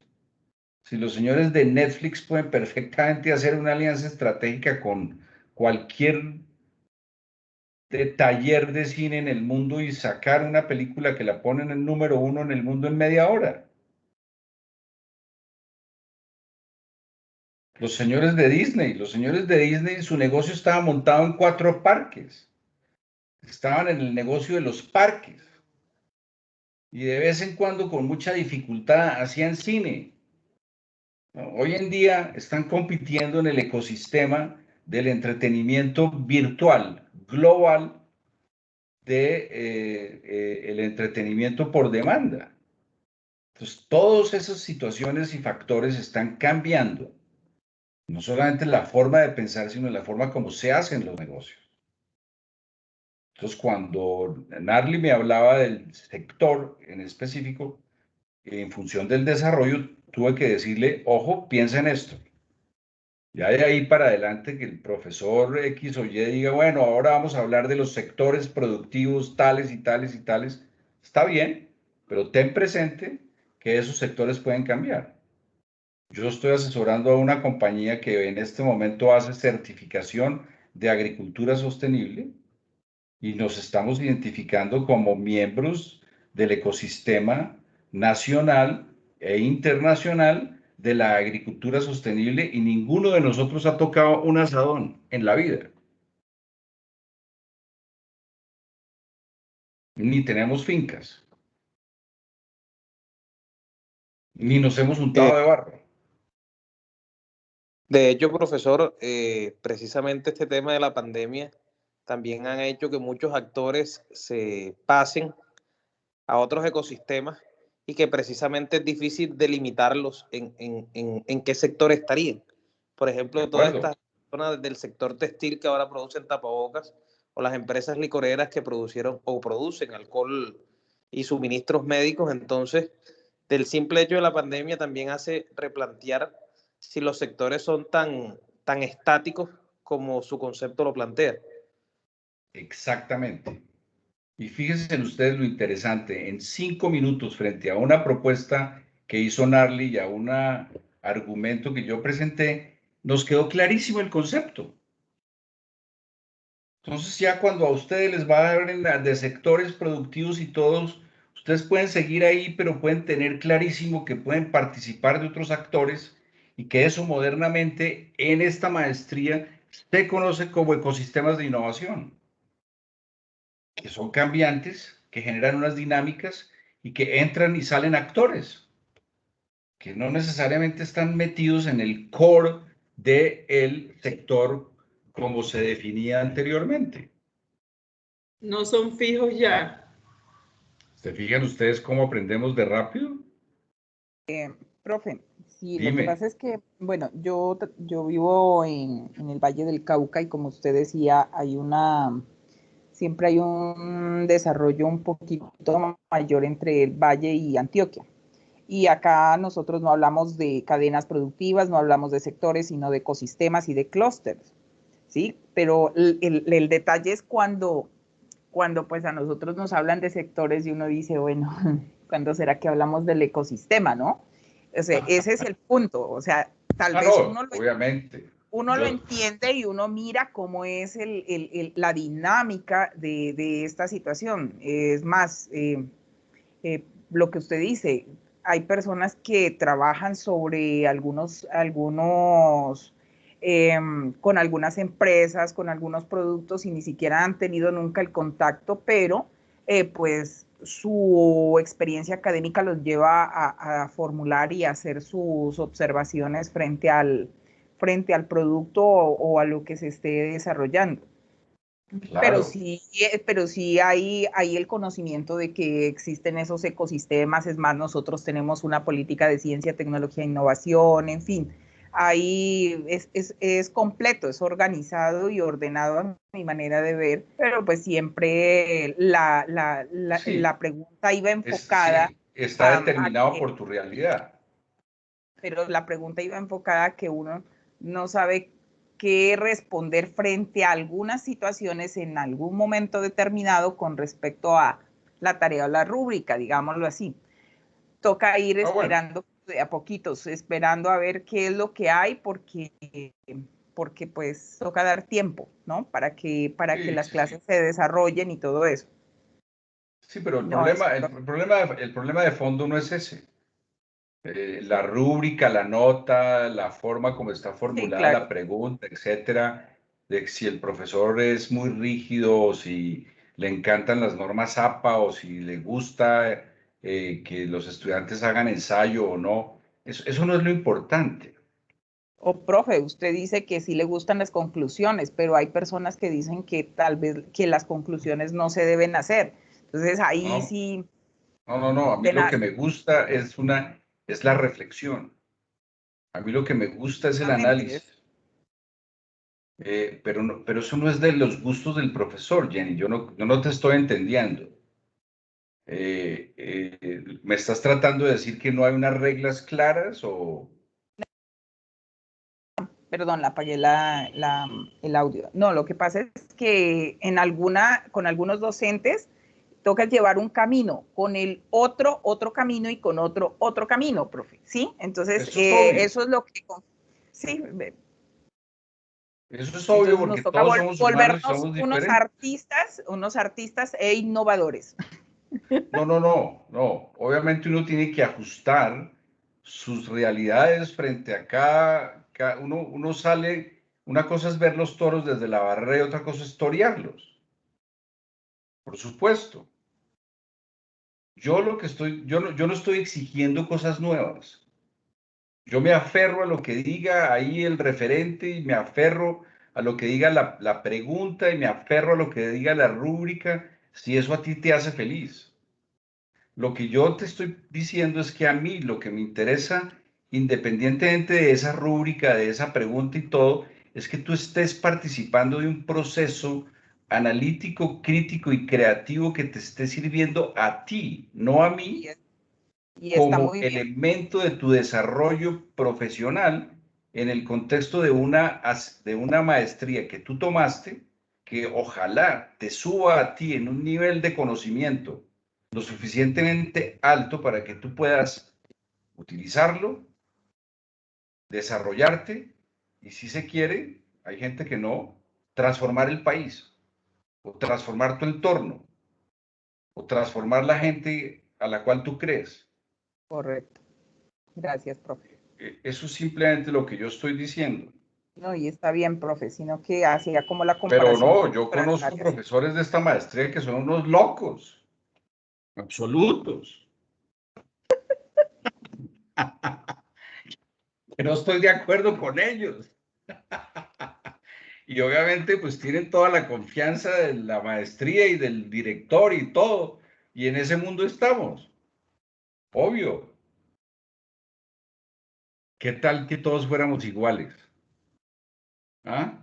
Si los señores de Netflix pueden perfectamente hacer una alianza estratégica con cualquier taller de cine en el mundo y sacar una película que la ponen en número uno en el mundo en media hora. Los señores de Disney, los señores de Disney, su negocio estaba montado en cuatro parques. Estaban en el negocio de los parques y de vez en cuando con mucha dificultad hacían cine. Hoy en día están compitiendo en el ecosistema del entretenimiento virtual, global, de eh, eh, entretenimiento por demanda. Entonces, todas esas situaciones y factores están cambiando. No solamente la forma de pensar, sino la forma como se hacen los negocios. Entonces, cuando Narly me hablaba del sector en específico, en función del desarrollo, tuve que decirle, ojo, piensa en esto. Ya de ahí para adelante que el profesor X o Y diga, bueno, ahora vamos a hablar de los sectores productivos tales y tales y tales. Está bien, pero ten presente que esos sectores pueden cambiar. Yo estoy asesorando a una compañía que en este momento hace certificación de agricultura sostenible y nos estamos identificando como miembros del ecosistema nacional e internacional de la agricultura sostenible y ninguno de nosotros ha tocado un asadón en la vida. Ni tenemos fincas. Ni nos hemos untado de barro. De hecho, profesor, eh, precisamente este tema de la pandemia también han hecho que muchos actores se pasen a otros ecosistemas y que precisamente es difícil delimitarlos en, en, qué sector estarían. Por ejemplo, todas estas personas del sector textil que ahora producen tapabocas o las empresas licoreras que producieron o producen alcohol y suministros médicos, entonces del simple hecho de la pandemia también hace replantear si los sectores son tan, tan estáticos como su concepto lo plantea. Exactamente. Y fíjense en ustedes lo interesante, en cinco minutos frente a una propuesta que hizo Narly y a un argumento que yo presenté, nos quedó clarísimo el concepto. Entonces ya cuando a ustedes les va a dar de sectores productivos y todos, ustedes pueden seguir ahí, pero pueden tener clarísimo que pueden participar de otros actores y que eso modernamente en esta maestría se conoce como ecosistemas de innovación que son cambiantes, que generan unas dinámicas y que entran y salen actores, que no necesariamente están metidos en el core del sector como se definía anteriormente. No son fijos ya. ¿Se fijan ustedes cómo aprendemos de rápido? Eh, profe, sí, lo que pasa es que, bueno, yo, yo vivo en, en el Valle del Cauca y como usted decía, hay una siempre hay un desarrollo un poquito mayor entre el Valle y Antioquia. Y acá nosotros no hablamos de cadenas productivas, no hablamos de sectores, sino de ecosistemas y de clústeres, ¿sí? Pero el, detalle es cuando, cuando pues a nosotros nos hablan de sectores y uno dice, bueno, ¿cuándo será que hablamos del ecosistema, no? O sea, ese es el punto, o sea, tal vez uno lo, obviamente uno lo entiende y uno mira cómo es la dinámica de, esta situación. Es más, eh, eh, lo que usted dice, hay personas que trabajan sobre algunos, algunos, em, con algunas empresas, con algunos productos y ni siquiera han tenido nunca el contacto, pero eh, pues su experiencia académica los lleva a, a formular y hacer sus observaciones frente al, frente al producto o, a lo que se esté desarrollando. Pero sí, eh, pero sí hay, hay el conocimiento de que existen esos ecosistemas, es más, nosotros tenemos una política de ciencia, tecnología e innovación, en fin, ahí es, es, es, completo, es organizado y ordenado a mi manera de ver, pero pues siempre la, la, la, pregunta iba enfocada. está determinado por tu realidad. Pero la pregunta iba enfocada a que uno no sabe qué responder frente a algunas situaciones en algún momento determinado con respecto a la tarea o la rúbrica, digámoslo así. Toca ir ah, esperando a poquitos, esperando a ver qué es lo que hay, porque, porque pues toca dar tiempo, ¿no? Para que, para que las clases se desarrollen y todo eso. Sí, pero el, problema, el, problema, el problema de fondo no es ese. Eh, la rúbrica, la nota, la forma como está formulada la pregunta, etcétera, de si el profesor es muy rígido o si le encantan las normas APA o si le gusta eh, que los estudiantes hagan ensayo o no. Eso, eso no es lo importante. O profe, usted dice que sí le gustan las conclusiones, pero hay personas que dicen que tal vez que las conclusiones no se deben hacer. Entonces ahí sí. No, no, no. A mí lo que me gusta es una es la reflexión. A mí lo que me gusta es el análisis. Eh, pero, no, pero eso no es de los gustos del profesor, Jenny. Yo no, no te estoy entendiendo. Eh, eh, ¿Me estás tratando de decir que no hay unas reglas claras o...? Perdón, la apagué la, la, el audio. No, lo que pasa es que en alguna, con algunos docentes toca llevar un camino, con el otro, otro camino y con otro, otro camino, profe. ¿Sí? Entonces, eso es, eh, eso es lo que... Sí, eso es obvio porque todos somos volvernos somos unos artistas, unos artistas e innovadores. No, no, no, no. Obviamente uno tiene que ajustar sus realidades frente a cada, uno, uno sale, una cosa es ver los toros desde la barrera y otra cosa es torearlos. Por supuesto. Yo lo que estoy, yo no, yo no estoy exigiendo cosas nuevas. Yo me aferro a lo que diga ahí el referente y me aferro a lo que diga la, la pregunta y me aferro a lo que diga la rúbrica si eso a ti te hace feliz. Lo que yo te estoy diciendo es que a mí lo que me interesa, independientemente de esa rúbrica, de esa pregunta y todo, es que tú estés participando de un proceso analítico, crítico y creativo que te esté sirviendo a ti, no a mí, como elemento de tu desarrollo profesional en el contexto de una, de una maestría que tú tomaste, que ojalá te suba a ti en un nivel de conocimiento lo suficientemente alto para que tú puedas utilizarlo, desarrollarte y si se quiere, hay gente que no, transformar el país o transformar tu entorno o transformar la gente a la cual tú crees. Correcto. Gracias, profe. E, eso es simplemente lo que yo estoy diciendo. No, y está bien, profe, sino que hacía como la comparación. Pero no, yo conozco profesores de esta maestría que son unos locos, absolutos. que no estoy de acuerdo con ellos. y obviamente pues tienen toda la confianza de la maestría y del director y todo. Y en ese mundo estamos. Obvio. ¿Qué tal que todos fuéramos iguales? ¿Ah?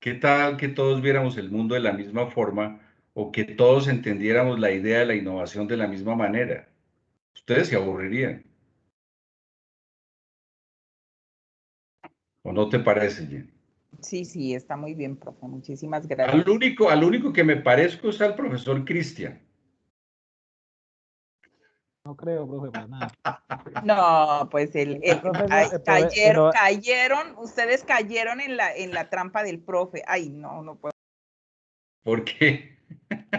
¿Qué tal que todos viéramos el mundo de la misma forma o que todos entendiéramos la idea de la innovación de la misma manera? Ustedes se aburrirían. ¿O no te parece, Jen? Sí, sí, está muy bien, profe. Muchísimas gracias. Al único, al único que me parezco es al profesor Cristian. No creo, profe, para nada. No, pues el, cayeron, cayeron, ustedes cayeron en la, en la trampa del profe. Ay, no, no puedo. ¿Por qué?